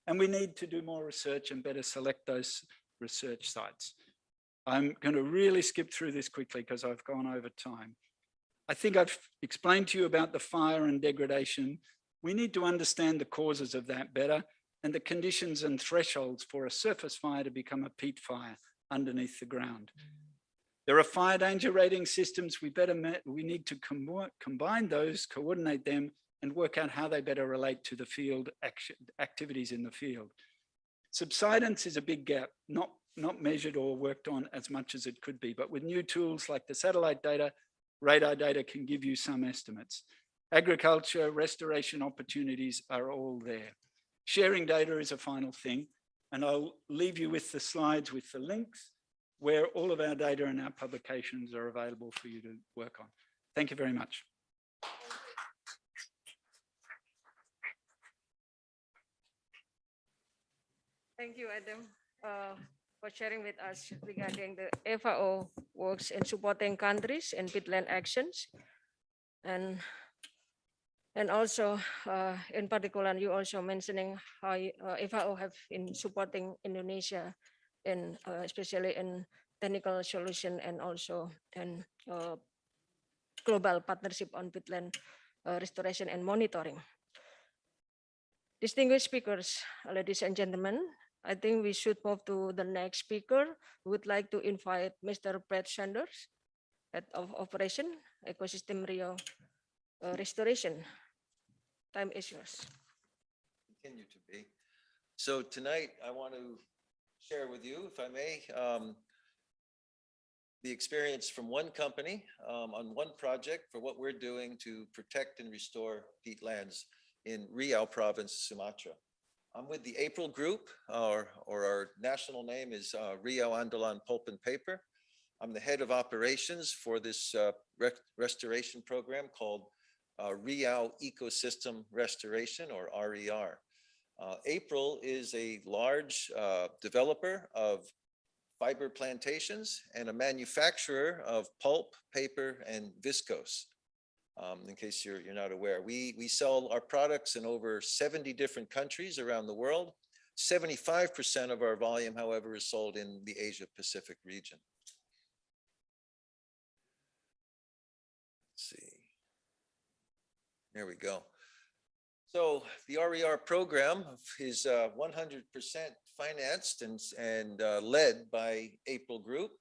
And we need to do more research and better select those research sites. I'm going to really skip through this quickly because I've gone over time. I think I've explained to you about the fire and degradation. We need to understand the causes of that better and the conditions and thresholds for a surface fire to become a peat fire underneath the ground. There are fire danger rating systems. We better, met, we need to com combine those, coordinate them and work out how they better relate to the field action, activities in the field. Subsidence is a big gap, not, not measured or worked on as much as it could be, but with new tools like the satellite data, radar data can give you some estimates. Agriculture, restoration opportunities are all there. Sharing data is a final thing, and I'll leave you with the slides with the links where all of our data and our publications are available for you to work on. Thank you very much. Thank you, Adam, uh, for sharing with us regarding the FAO works in supporting countries in peatland actions. And and also, uh, in particular, you also mentioning how uh, FAO have in supporting Indonesia in uh, especially in technical solution and also in uh, global partnership on peatland uh, restoration and monitoring. Distinguished speakers, ladies and gentlemen, I think we should move to the next speaker. We would like to invite Mr. Brett Sanders, Head of Operation, Ecosystem Riau uh, Restoration. Time is yours. continue to be. So tonight, I want to share with you, if I may, um, the experience from one company um, on one project for what we're doing to protect and restore peatlands in Riau province, Sumatra. I'm with the April Group, or, or our national name is uh, Riau Andalan Pulp and Paper. I'm the head of operations for this uh, rec- restoration program called uh, Riau Ecosystem Restoration, or RER. Uh, April is a large uh, developer of fiber plantations and a manufacturer of pulp, paper, and viscose. Um, in case you're, you're not aware, we, we sell our products in over 70 different countries around the world. 75% of our volume, however, is sold in the Asia Pacific region. Let's see. There we go. So the RER program is uh, 100% financed and, and uh, led by April Group.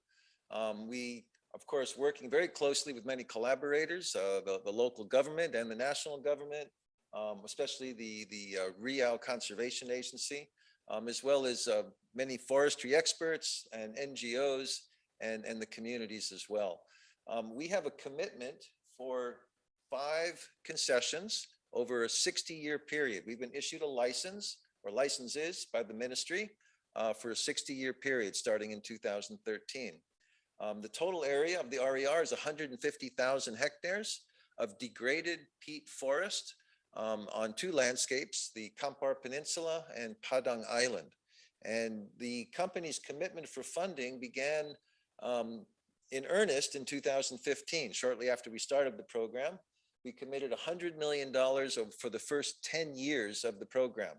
Um, we, of course, working very closely with many collaborators, uh, the, the local government and the national government, um, especially the, the uh, Riau Conservation Agency, um, as well as uh, many forestry experts and NGOs and, and the communities as well. Um, we have a commitment for five concessions over a 60-year period. We've been issued a license or licenses by the ministry uh, for a 60-year period starting in 2013. Um, the total area of the RER is 150,000 hectares of degraded peat forest um, on two landscapes, the Kampar Peninsula and Padang Island. And the company's commitment for funding began um, in earnest in 2015, shortly after we started the program. We committed $100 million for the first 10 years of the program.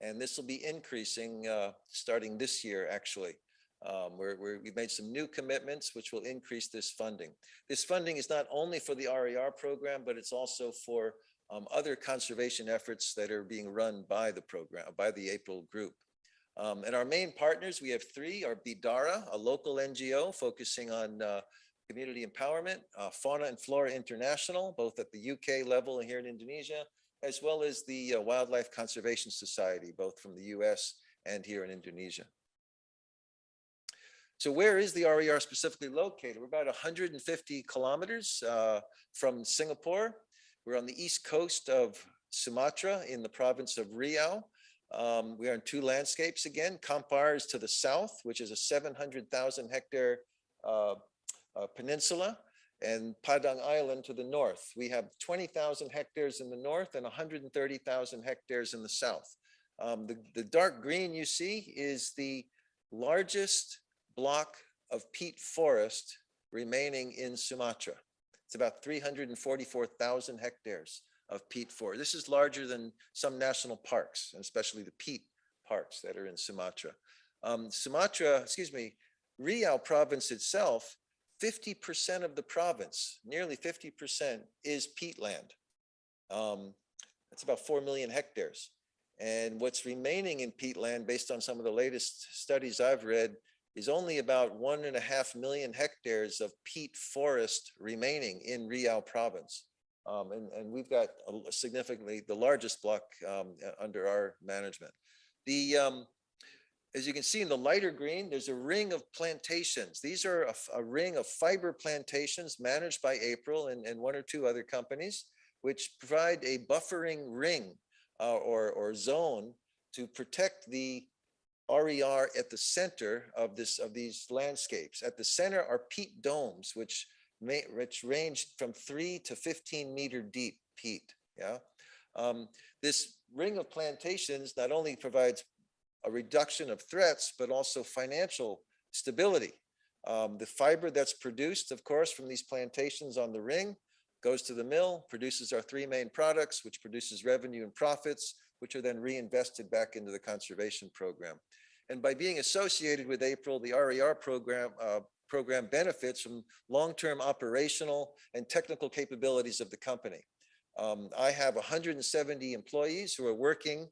And this will be increasing uh, starting this year, actually. Um, We're, we're- we've made some new commitments which will increase this funding. This funding is not only for the RER program, but it's also for um, other conservation efforts that are being run by the program, by the April group. Um, And our main partners, we have three, are Bidara, a local NGO focusing on uh, community empowerment, uh, Fauna and Flora International, both at the UK level and here in Indonesia, as well as the uh, Wildlife Conservation Society, both from the US and here in Indonesia. So where is the RER specifically located? We're about 150 kilometers uh, from Singapore. We're on the east coast of Sumatra in the province of Riau. Um, we are in two landscapes again. Kampar is to the south, which is a 700,000 hectare uh, uh, peninsula, and Padang Island to the north. We have 20,000 hectares in the north and 130,000 hectares in the south. Um, the, the dark green you see is the largest block of peat forest remaining in Sumatra. It's about 344,000 hectares of peat forest. This is larger than some national parks, and especially the peat parks that are in Sumatra. Um, Sumatra, excuse me, Riau province itself, 50% of the province, nearly 50% is peatland. Um, that's about 4 million hectares. And what's remaining in peatland, based on some of the latest studies I've read, is only about one and a half million hectares of peat forest remaining in Riau province. Um, and, and we've got significantly the largest block um, under our management. The, um, as you can see in the lighter green, there's a ring of plantations. These are a ring of fiber plantations managed by April and, and one or two other companies, which provide a buffering ring uh, or, or zone to protect the RER at the center of this, of these landscapes. At the center are peat domes, which may, which range from three to 15 meter deep peat, yeah? Um, This ring of plantations not only provides a reduction of threats, but also financial stability. Um, The fiber that's produced, of course, from these plantations on the ring goes to the mill, produces our three main products, which produces revenue and profits, which are then reinvested back into the conservation program. And by being associated with April, the RER program, uh, program benefits from long-term operational and technical capabilities of the company. Um, I have 170 employees who are working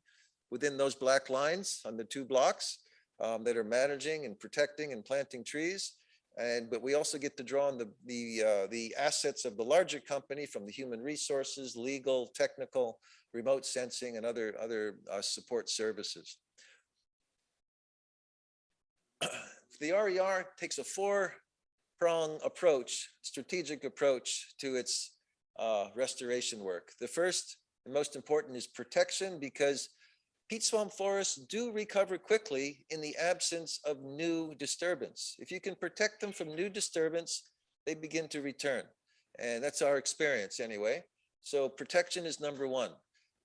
within those black lines on the two blocks um, that are managing and protecting and planting trees. And, but we also get to draw on the, the, uh, the assets of the larger company from the human resources, legal, technical, remote sensing and other, other uh, support services. The RER takes a four prong approach, strategic approach to its uh, restoration work. The first and most important is protection because peat swamp forests do recover quickly in the absence of new disturbance. If you can protect them from new disturbance, they begin to return. And that's our experience anyway. So protection is number one.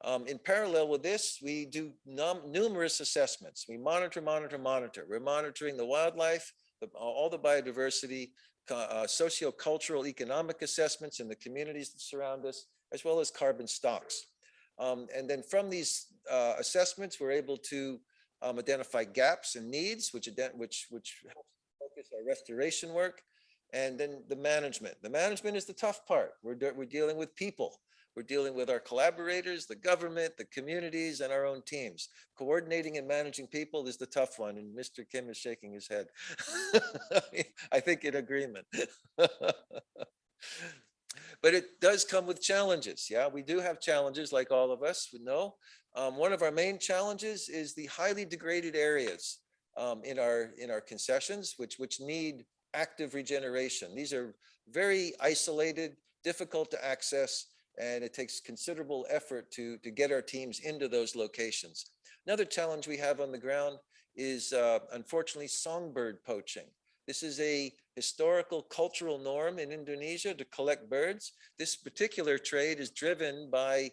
Um, in parallel with this, we do num- numerous assessments. We monitor, monitor, monitor. We're monitoring the wildlife, the, all the biodiversity, uh, socio-cultural, economic assessments in the communities that surround us, as well as carbon stocks. Um, and then from these uh, assessments, we're able to um, identify gaps and needs, which, which, which helps focus our restoration work. And then the management. The management is the tough part. We're, we're dealing with people. We're dealing with our collaborators, the government, the communities, and our own teams. Coordinating and managing people is the tough one, and Mr. Kim is shaking his head. I think in agreement. But it does come with challenges. Yeah, we do have challenges like all of us would know. Um, one of our main challenges is the highly degraded areas um, in our in our concessions, which which need active regeneration. These are very isolated, difficult to access, and it takes considerable effort to, to get our teams into those locations. Another challenge we have on the ground is uh, unfortunately songbird poaching. This is a historical cultural norm in Indonesia to collect birds. This particular trade is driven by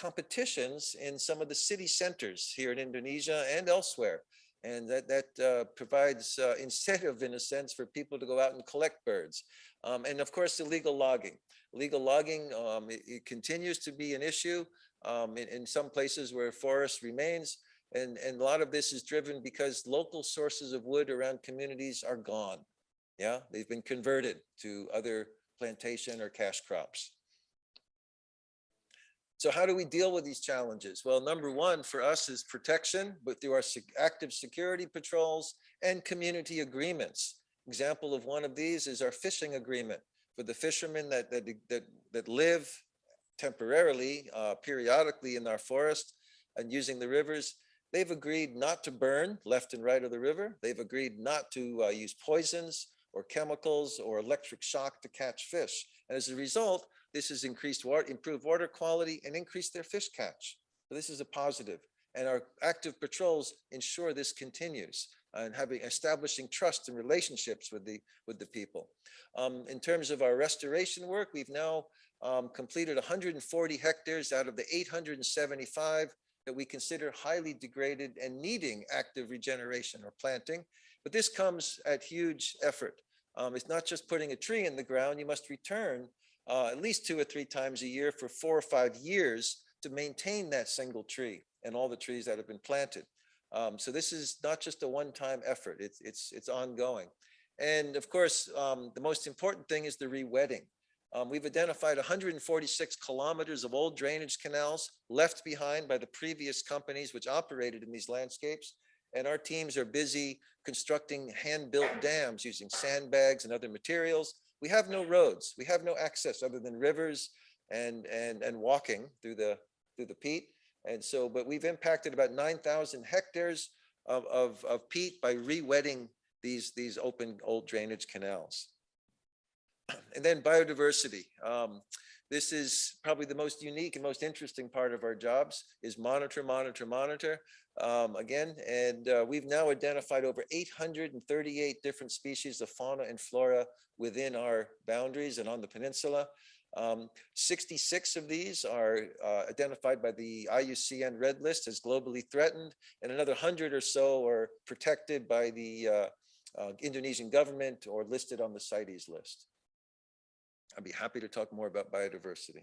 competitions in some of the city centers here in Indonesia and elsewhere. And that, that uh, provides uh, incentive in a sense for people to go out and collect birds. Um, And of course, illegal logging. Illegal logging, um, it, it continues to be an issue um, in, in some places where forest remains. And, and a lot of this is driven because local sources of wood around communities are gone. Yeah, they've been converted to other plantation or cash crops. So how do we deal with these challenges? Well, number one for us is protection, but through our active security patrols and community agreements. Example of one of these is our fishing agreement for the fishermen that, that, that, that live temporarily, uh, periodically in our forest and using the rivers. They've agreed not to burn left and right of the river. They've agreed not to uh, use poisons or chemicals or electric shock to catch fish. And as a result, this has increased water, improved water quality and increased their fish catch. So this is a positive. And our active patrols ensure this continues and having establishing trust and relationships with the with the people. Um, in terms of our restoration work, we've now um, completed 140 hectares out of the 875 that we consider highly degraded and needing active regeneration or planting. But this comes at huge effort. Um, it's not just putting a tree in the ground. You must return uh, at least two or three times a year for four or five years to maintain that single tree and all the trees that have been planted. Um, so this is not just a one-time effort. It's it's it's ongoing. And of course, um, the most important thing is the re-wetting. Um, we've identified 146 kilometers of old drainage canals left behind by the previous companies which operated in these landscapes. And our teams are busy constructing hand-built dams using sandbags and other materials. We have no roads. We have no access other than rivers and, and, and walking through the, through the peat. And so, but we've impacted about 9,000 hectares of, of, of peat by re-wetting these, these open old drainage canals. And then biodiversity. Um, this is probably the most unique and most interesting part of our jobs is monitor, monitor, monitor. Um, again, and uh, we've now identified over 838 different species of fauna and flora within our boundaries and on the peninsula. Um, 66 of these are uh, identified by the IUCN Red List as globally threatened, and another 100 or so are protected by the uh, uh, Indonesian government or listed on the CITES list. I'd be happy to talk more about biodiversity.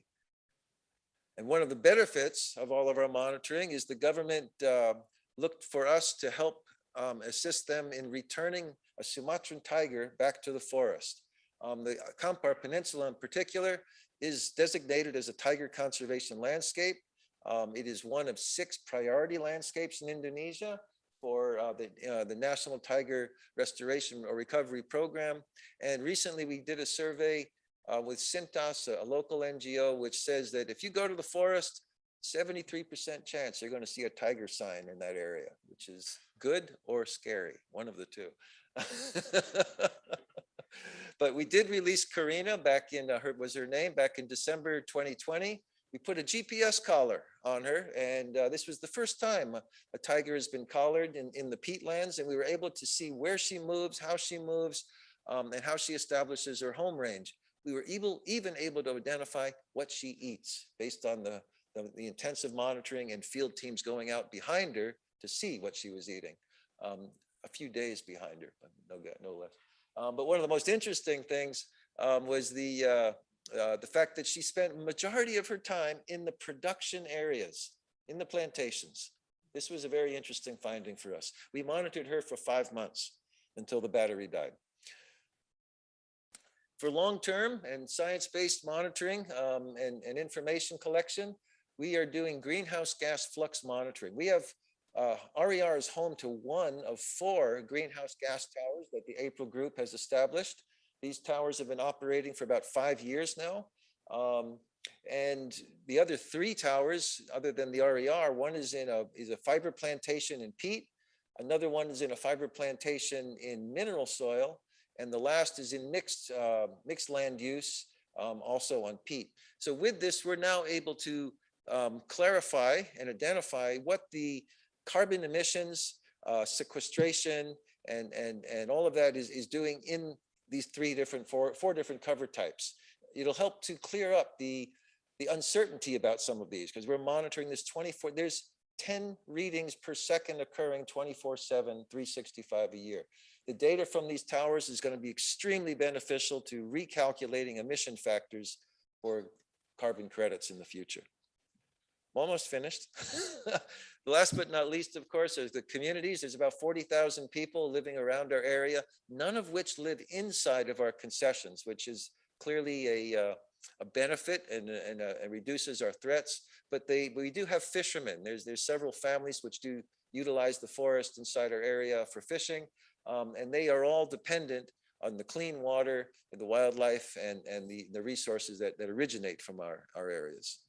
And one of the benefits of all of our monitoring is the government uh, looked for us to help um, assist them in returning a Sumatran tiger back to the forest. Um, the Kampar Peninsula in particular is designated as a tiger conservation landscape. Um, it is one of six priority landscapes in Indonesia for uh, the, uh, the National Tiger Restoration or Recovery Program. And recently we did a survey uh, with Sintas, a, local NGO, which says that if you go to the forest, 73% chance you're going to see a tiger sign in that area, which is good or scary, one of the two. but we did release Corina back in, uh, her was her name, back in December 2020. We put a GPS collar on her, and uh, this was the first time a, a tiger has been collared in, in the peatlands, and we were able to see where she moves, how she moves, um, and how she establishes her home range we were able, even able to identify what she eats based on the, the, the, intensive monitoring and field teams going out behind her to see what she was eating. Um, a few days behind her, but no, no less. Um, but one of the most interesting things um, was the, uh, uh, the fact that she spent majority of her time in the production areas, in the plantations. This was a very interesting finding for us. We monitored her for five months until the battery died. For long-term and science-based monitoring um, and, and, information collection, we are doing greenhouse gas flux monitoring. We have uh, RER is home to one of four greenhouse gas towers that the April group has established. These towers have been operating for about five years now. Um, and the other three towers, other than the RER, one is in a, is a fiber plantation in peat. Another one is in a fiber plantation in mineral soil and the last is in mixed, uh, mixed land use, um, also on peat. So with this, we're now able to um, clarify and identify what the carbon emissions, uh, sequestration, and, and, and all of that is, is doing in these three different, four, four different cover types. It'll help to clear up the, the uncertainty about some of these because we're monitoring this 24, there's 10 readings per second occurring 24 7, 365 a year. The data from these towers is going to be extremely beneficial to recalculating emission factors for carbon credits in the future. I'm Almost finished. Last but not least, of course, is the communities. There's about 40,000 people living around our area, none of which live inside of our concessions, which is clearly a, uh, a benefit and, and, uh, and reduces our threats. But they, we do have fishermen. There's, there's several families which do utilize the forest inside our area for fishing. Um, and they are all dependent on the clean water, and the wildlife and, and the, the resources that, that originate from our, our areas.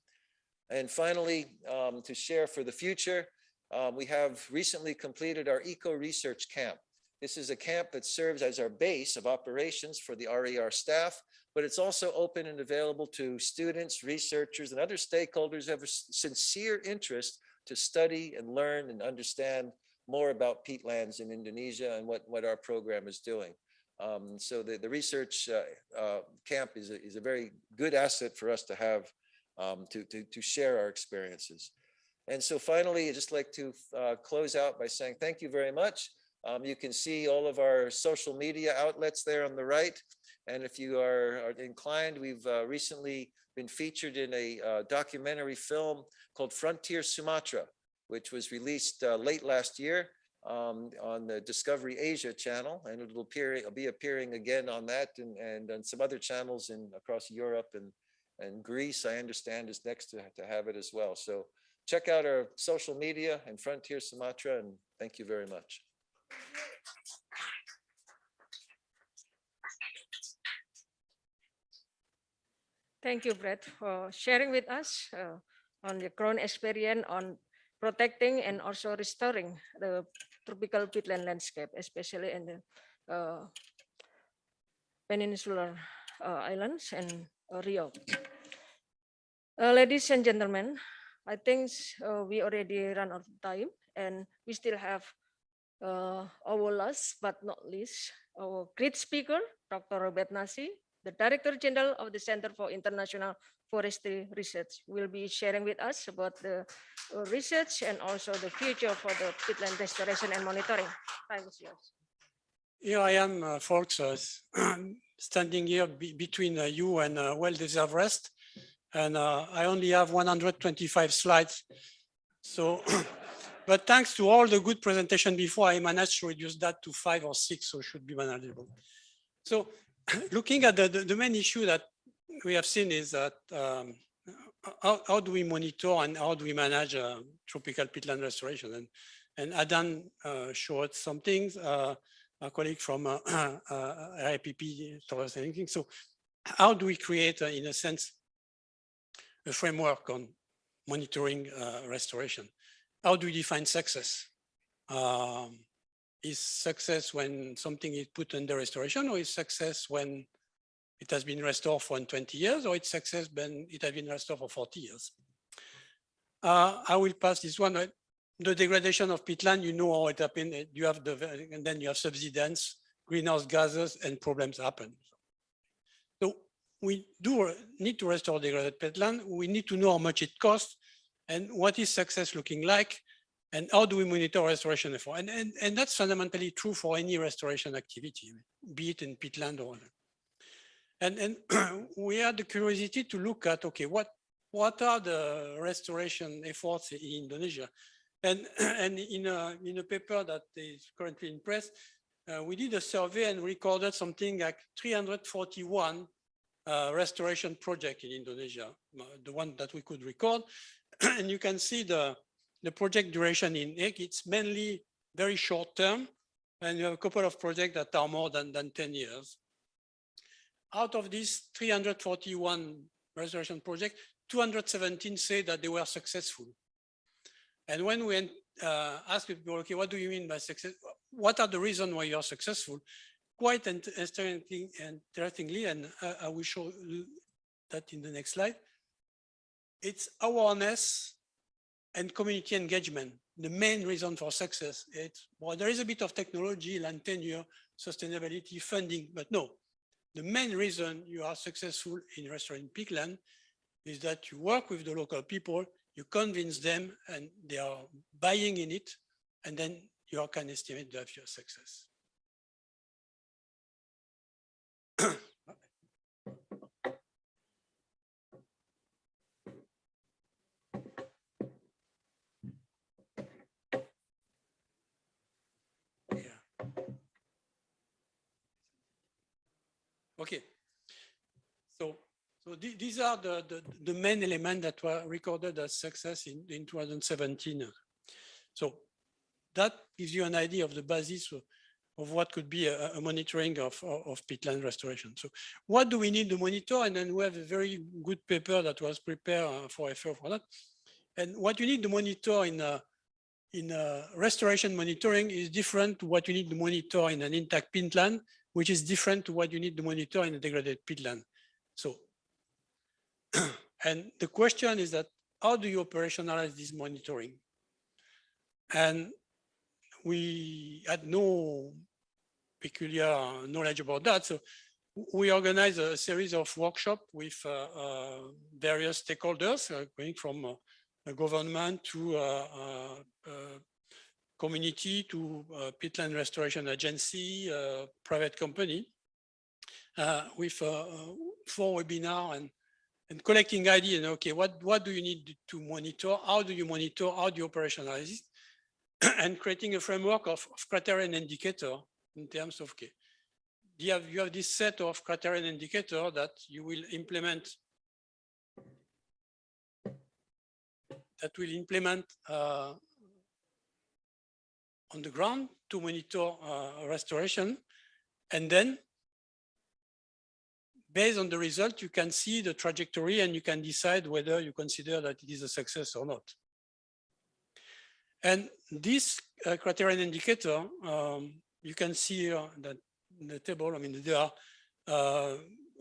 And finally, um, to share for the future, um, we have recently completed our eco research camp. This is a camp that serves as our base of operations for the RER staff, but it's also open and available to students, researchers, and other stakeholders who have a sincere interest to study and learn and understand more about peatlands in Indonesia and what, what our program is doing. Um, so the, the research uh, uh, camp is a, is a very good asset for us to have um, to, to, to share our experiences. And so finally, I'd just like to uh, close out by saying thank you very much. Um, you can see all of our social media outlets there on the right. And if you are, are inclined, we've uh, recently been featured in a uh, documentary film called Frontier Sumatra, which was released uh, late last year um, on the Discovery Asia channel, and it'll appear, it'll be appearing again on that and, and on some other channels in across Europe and, and Greece, I understand is next to, to have it as well. So check out our social media and Frontier Sumatra, and thank you very much. Thank you, Brett, for sharing with us uh, on your grown experience on protecting and also restoring the tropical peatland landscape, especially in the uh, peninsular uh, islands and uh, Riau. Uh, ladies and gentlemen, I think uh, we already run out of time and we still have uh, our last but not least, our great speaker, Dr. Robert Nasi, the Director General of the Center for International Forestry Research will be sharing with us about the uh, research and also the future for the peatland restoration and monitoring. Time is yours. Here I am, uh, folks, uh, standing here be- between uh, you and uh, well-deserved rest. And uh, I only have 125 slides. So, but thanks to all the good presentation before, I managed to reduce that to five or six, so it should be manageable. So looking at the, the, the main issue that we have seen is that um, how, how do we monitor and how do we manage uh, tropical peatland restoration? And, and Adam uh, showed some things. Uh, a colleague from uh, IPP us anything. So how do we create, uh, in a sense, a framework on monitoring uh, restoration? How do we define success? Um, is success when something is put under restoration or is success when it has been restored for 20 years or it's success when it has been restored for 40 years? Uh, I will pass this one. Uh, The degradation of peatland, you know how it happened. uh, You have the, and then you have subsidence, greenhouse gases and problems happen. So we do uh, need to restore degraded peatland. We need to know how much it costs and what is success looking like and how do we monitor restoration effort? And, and, and that's fundamentally true for any restoration activity, be it in peatland or other. And, and we had the curiosity to look at, okay, what, what are the restoration efforts in Indonesia? And, and in, a, in a paper that is currently in press, uh, we did a survey and recorded something like 341 uh, restoration project in Indonesia, uh, the one that we could record. and you can see the, the project duration in EG, it's mainly very short term. And you have a couple of projects that are more than, than 10 years. Out of these 341 restoration projects, 217 say that they were successful. And when we uh, ask people, okay, what do you mean by success? What are the reasons why you are successful? Quite interesting, interestingly, and I, I will show that in the next slide. It's awareness and community engagement. The main reason for success. It's well, there is a bit of technology, land tenure, sustainability, funding, but no. The main reason you are successful in restoring peatland is that you work with the local people, you convince them and they are buying in it, and then you can estimate the your success. Yeah. Okay. So, so the- these are the, the, the main elements that were recorded as success in, in 2017. So that gives you an idea of the basis of, of what could be a, a monitoring of, of, of peatland restoration. So what do we need to monitor? And then we have a very good paper that was prepared uh, for FAO for that. And what you need to monitor in a, in a restoration monitoring is different to what you need to monitor in an intact peatland, which is different to what you need to monitor in a degraded peatland. So, and the question is that how do you operationalize this monitoring? And we had no peculiar knowledge about that. So we organized a series of workshops with uh, uh, various stakeholders, uh, going from uh, the government to uh, uh, community to uh, peatland restoration agency, uh, private company, uh, with four webinar and and collecting idea. And okay, what what do you need to monitor? How do you monitor? How do you operationalize it? and creating a framework of, of criteria and indicator in terms of okay, you have you have this set of criteria and indicator that you will implement that will implement uh, on the ground to monitor uh, restoration. And then based on the result, you can see the trajectory and you can decide whether you consider that it is a success or not. And this uh, criterion indicator, um, you can see here that the table, I mean, there are uh,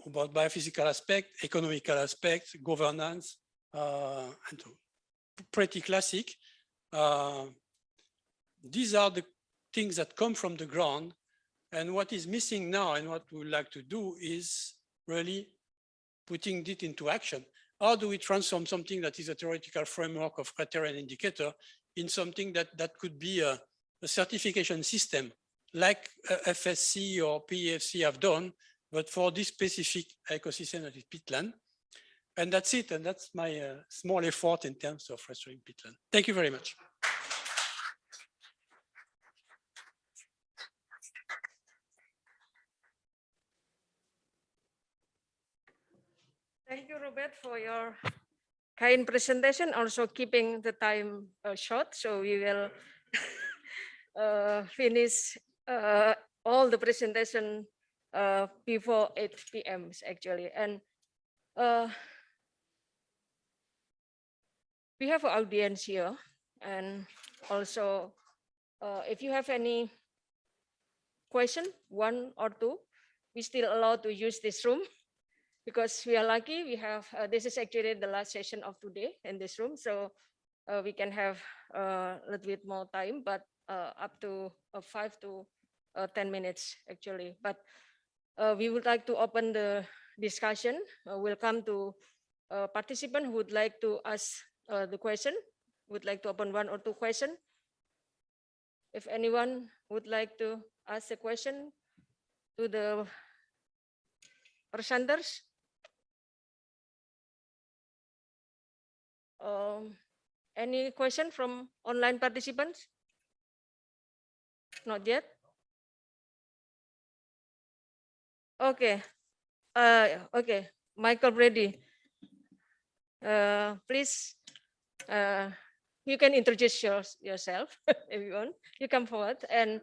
about biophysical aspect, economical aspect, governance, uh, and pretty classic. These are the things that come from the ground. And what is missing now and what we would like to do is really putting it into action. How do we transform something that is a theoretical framework of criteria and indicator in something that, that could be a, a certification system like uh, FSC or PEFC have done, but for this specific ecosystem that is peatland. And that's it. And that's my uh, small effort in terms of restoring peatland. Thank you very much. Thank you, Robert, for your kind presentation, also keeping the time uh, short. So we will uh, finish uh, all the presentation uh, before 8 p.m. actually. And uh, we have audience here. And also, uh, if you have any question, one or two, we still allowed to use this room because we are lucky we have uh, this is actually the last session of today in this room so uh, we can have uh, a little bit more time but uh, up to uh, five to uh, 10 minutes actually. But we would like to open the discussion. We'll come to a participant who would like to ask the question would like to open one or two question. If anyone would like to ask a question to the presenters Um, any question from online participants? Not yet. Okay. Uh, okay. Michael Brady. Uh, please, uh, you can introduce your, yourself if you want. You come forward and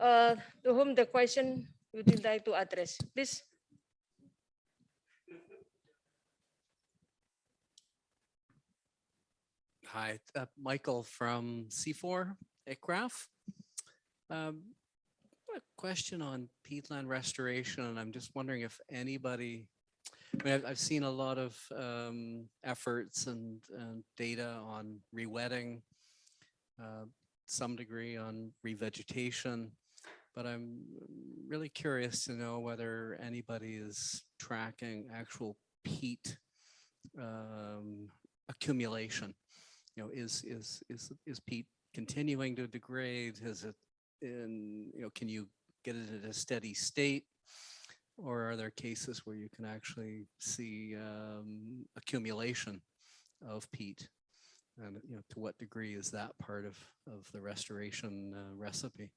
uh, to whom the question would you like to address, please. Hi, uh, Michael from CIFOR ICRAF. Um, a question on peatland restoration, and I'm just wondering if anybody, I mean, I've, I've seen a lot of um, efforts and, data on rewetting, uh, some degree on revegetation, but I'm really curious to know whether anybody is tracking actual peat um, accumulation you know, is, is, is, is peat continuing to degrade? Is it in, you know, can you get it at a steady state? Or are there cases where you can actually see um, accumulation of peat? And, you know, to what degree is that part of, of the restoration uh, recipe?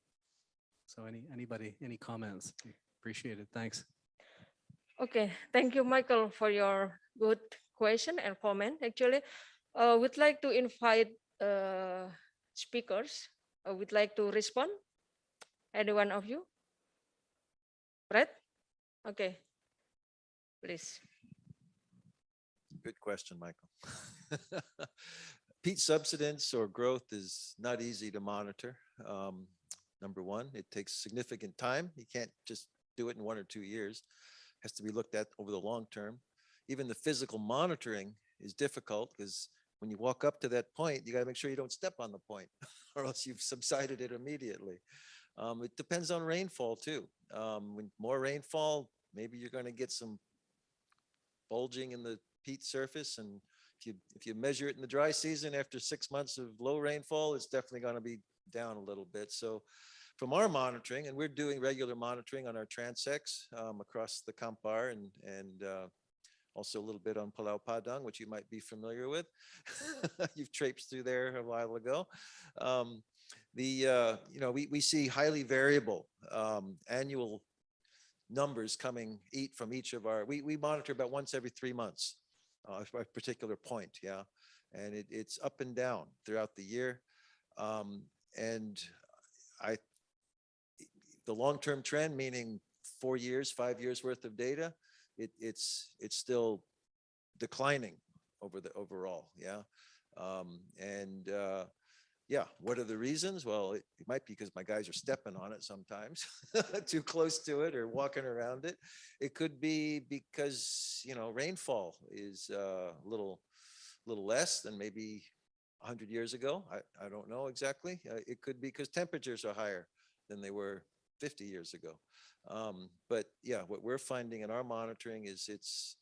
So any, anybody, any comments? Appreciate it. Thanks. Okay, thank you, Michael, for your good question and comment. Actually, uh, we'd like to invite uh, speakers. Uh, would like to respond. Any one of you? Brett? Okay, please. Good question, Michael. Peat subsidence or growth is not easy to monitor. Um, Number one, it takes significant time. You can't just do it in one or two years. It Has to be looked at over the long term. Even the physical monitoring is difficult because when you walk up to that point, you got to make sure you don't step on the point or else you've subsided it immediately. Um, it depends on rainfall too. Um, when more rainfall, maybe you're going to get some bulging in the peat surface and if you if you measure it in the dry season after six months of low rainfall, it's definitely going to be down a little bit. So from our monitoring, and we're doing regular monitoring on our transects um, across the Kampar and and uh, also a little bit on Pulau Padang, which you might be familiar with. You've traipsed through there a while ago. Um, the uh, you know we we see highly variable um, annual numbers coming eat from each of our we we monitor about once every three months uh, a particular point yeah and it, it's up and down throughout the year um, and I, the long-term trend, meaning four years, five years worth of data, it, it's it's still declining over the overall, yeah. Um, and uh, yeah, what are the reasons? Well, it, it might be because my guys are stepping on it sometimes, too close to it or walking around it. It could be because you know rainfall is uh, a little little less than maybe 100 years ago. I, I don't know exactly. Uh, it could be because temperatures are higher than they were 50 years ago. Um, but yeah, what we're finding in our monitoring is it's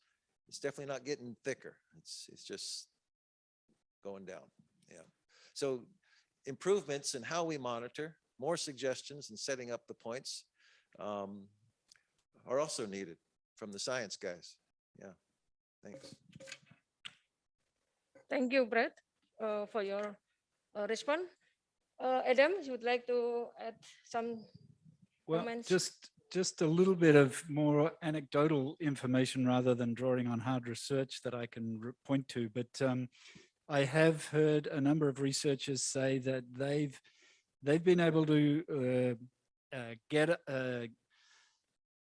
it's definitely not getting thicker. It's it's just going down. Yeah. So improvements in how we monitor, more suggestions and setting up the points um, are also needed from the science guys. Yeah. Thanks. Thank you, Brett, uh, for your uh, response. Uh, Adam, you would like to add some Well, comments? just, just a little bit of more anecdotal information rather than drawing on hard research that I can point to. But um, I have heard a number of researchers say that they've, they've been able to uh, uh, get a,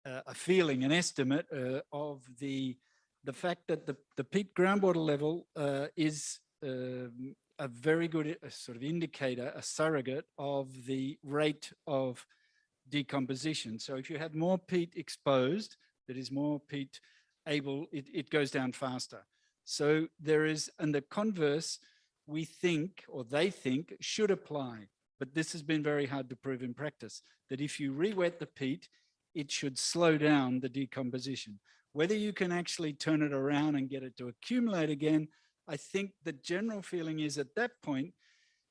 a feeling, an estimate uh, of the, the fact that the, the peat groundwater level uh, is um, a very good uh, sort of indicator, a surrogate of the rate of decomposition. So if you have more peat exposed, that is more peat able, it, it goes down faster. So there is, and the converse, we think, or they think, should apply. But this has been very hard to prove in practice, that if you re-wet the peat, it should slow down the decomposition. Whether you can actually turn it around and get it to accumulate again, I think the general feeling is at that point,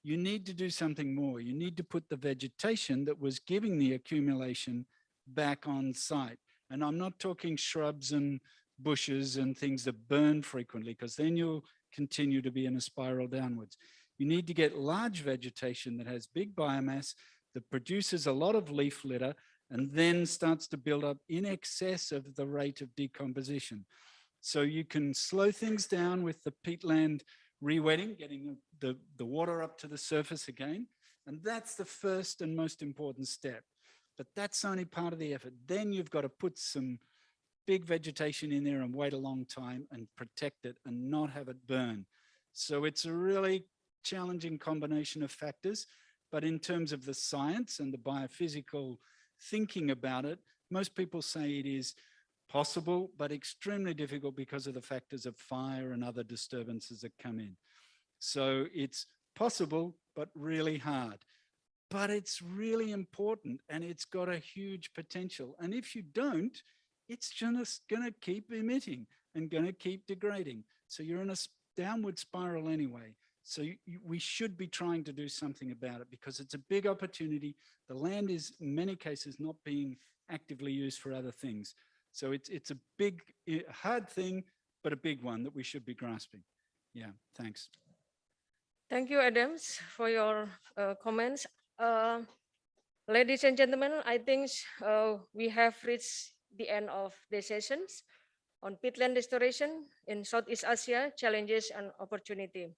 you need to do something more. You need to put the vegetation that was giving the accumulation back on site. And I'm not talking shrubs and bushes and things that burn frequently, because then you'll continue to be in a spiral downwards. You need to get large vegetation that has big biomass, that produces a lot of leaf litter, and then starts to build up in excess of the rate of decomposition. So you can slow things down with the peatland re-wetting, getting the, the water up to the surface again. And that's the first and most important step. But that's only part of the effort. Then you've got to put some big vegetation in there and wait a long time and protect it and not have it burn. So it's a really challenging combination of factors. But in terms of the science and the biophysical thinking about it, most people say it is possible, but extremely difficult because of the factors of fire and other disturbances that come in. So it's possible, but really hard. But it's really important and it's got a huge potential. And if you don't, it's just gonna keep emitting and gonna keep degrading. So you're in a downward spiral anyway. So you- we should be trying to do something about it because it's a big opportunity. The land is in many cases not being actively used for other things. So it's, it's a big, hard thing, but a big one that we should be grasping. Yeah, thanks. Thank you, Adams, for your uh, comments. Uh, Ladies and gentlemen, I think uh, we have reached the end of the sessions on peatland restoration in Southeast Asia, challenges and opportunity.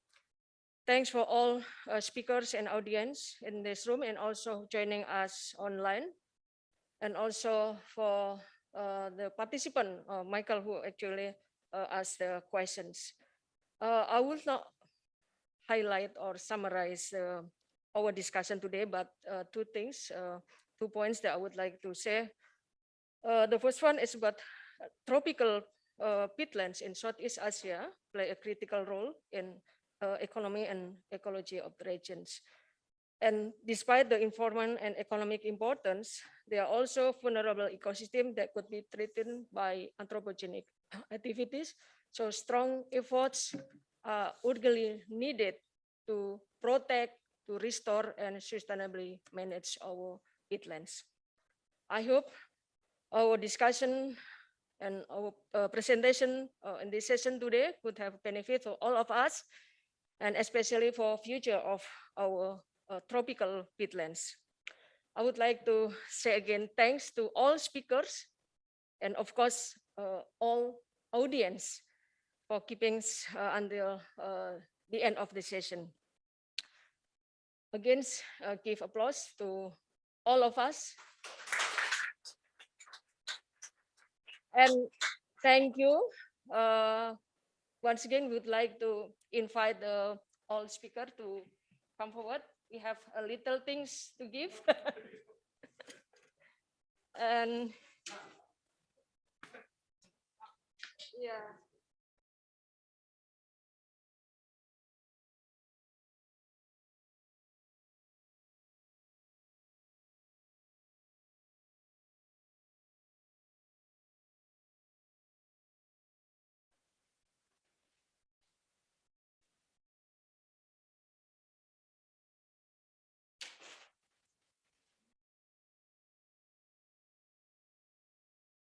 Thanks for all uh, speakers and audience in this room and also joining us online. And also for uh, the participant, uh, Michael, who actually asked the questions. I will not highlight or summarize uh, our discussion today, but uh, two things, uh, two points that I would like to say. Uh, the first one is about uh, tropical uh, peatlands in Southeast Asia play a critical role in economy and ecology of the regions. And despite the environment and economic importance, they are also vulnerable ecosystem that could be threatened by anthropogenic activities. So strong efforts are urgently needed to protect, to restore and sustainably manage our peatlands. I hope our discussion and our uh, presentation uh, in this session today could have benefit for all of us and especially for future of our uh, tropical peatlands. I would like to say again, thanks to all speakers and of course, uh, all audience for keeping uh, until uh, the end of the session. Again, uh, give applause to all of us. And thank you. once again, we would like to invite the all speaker to come forward. We have a little things to give. and yeah.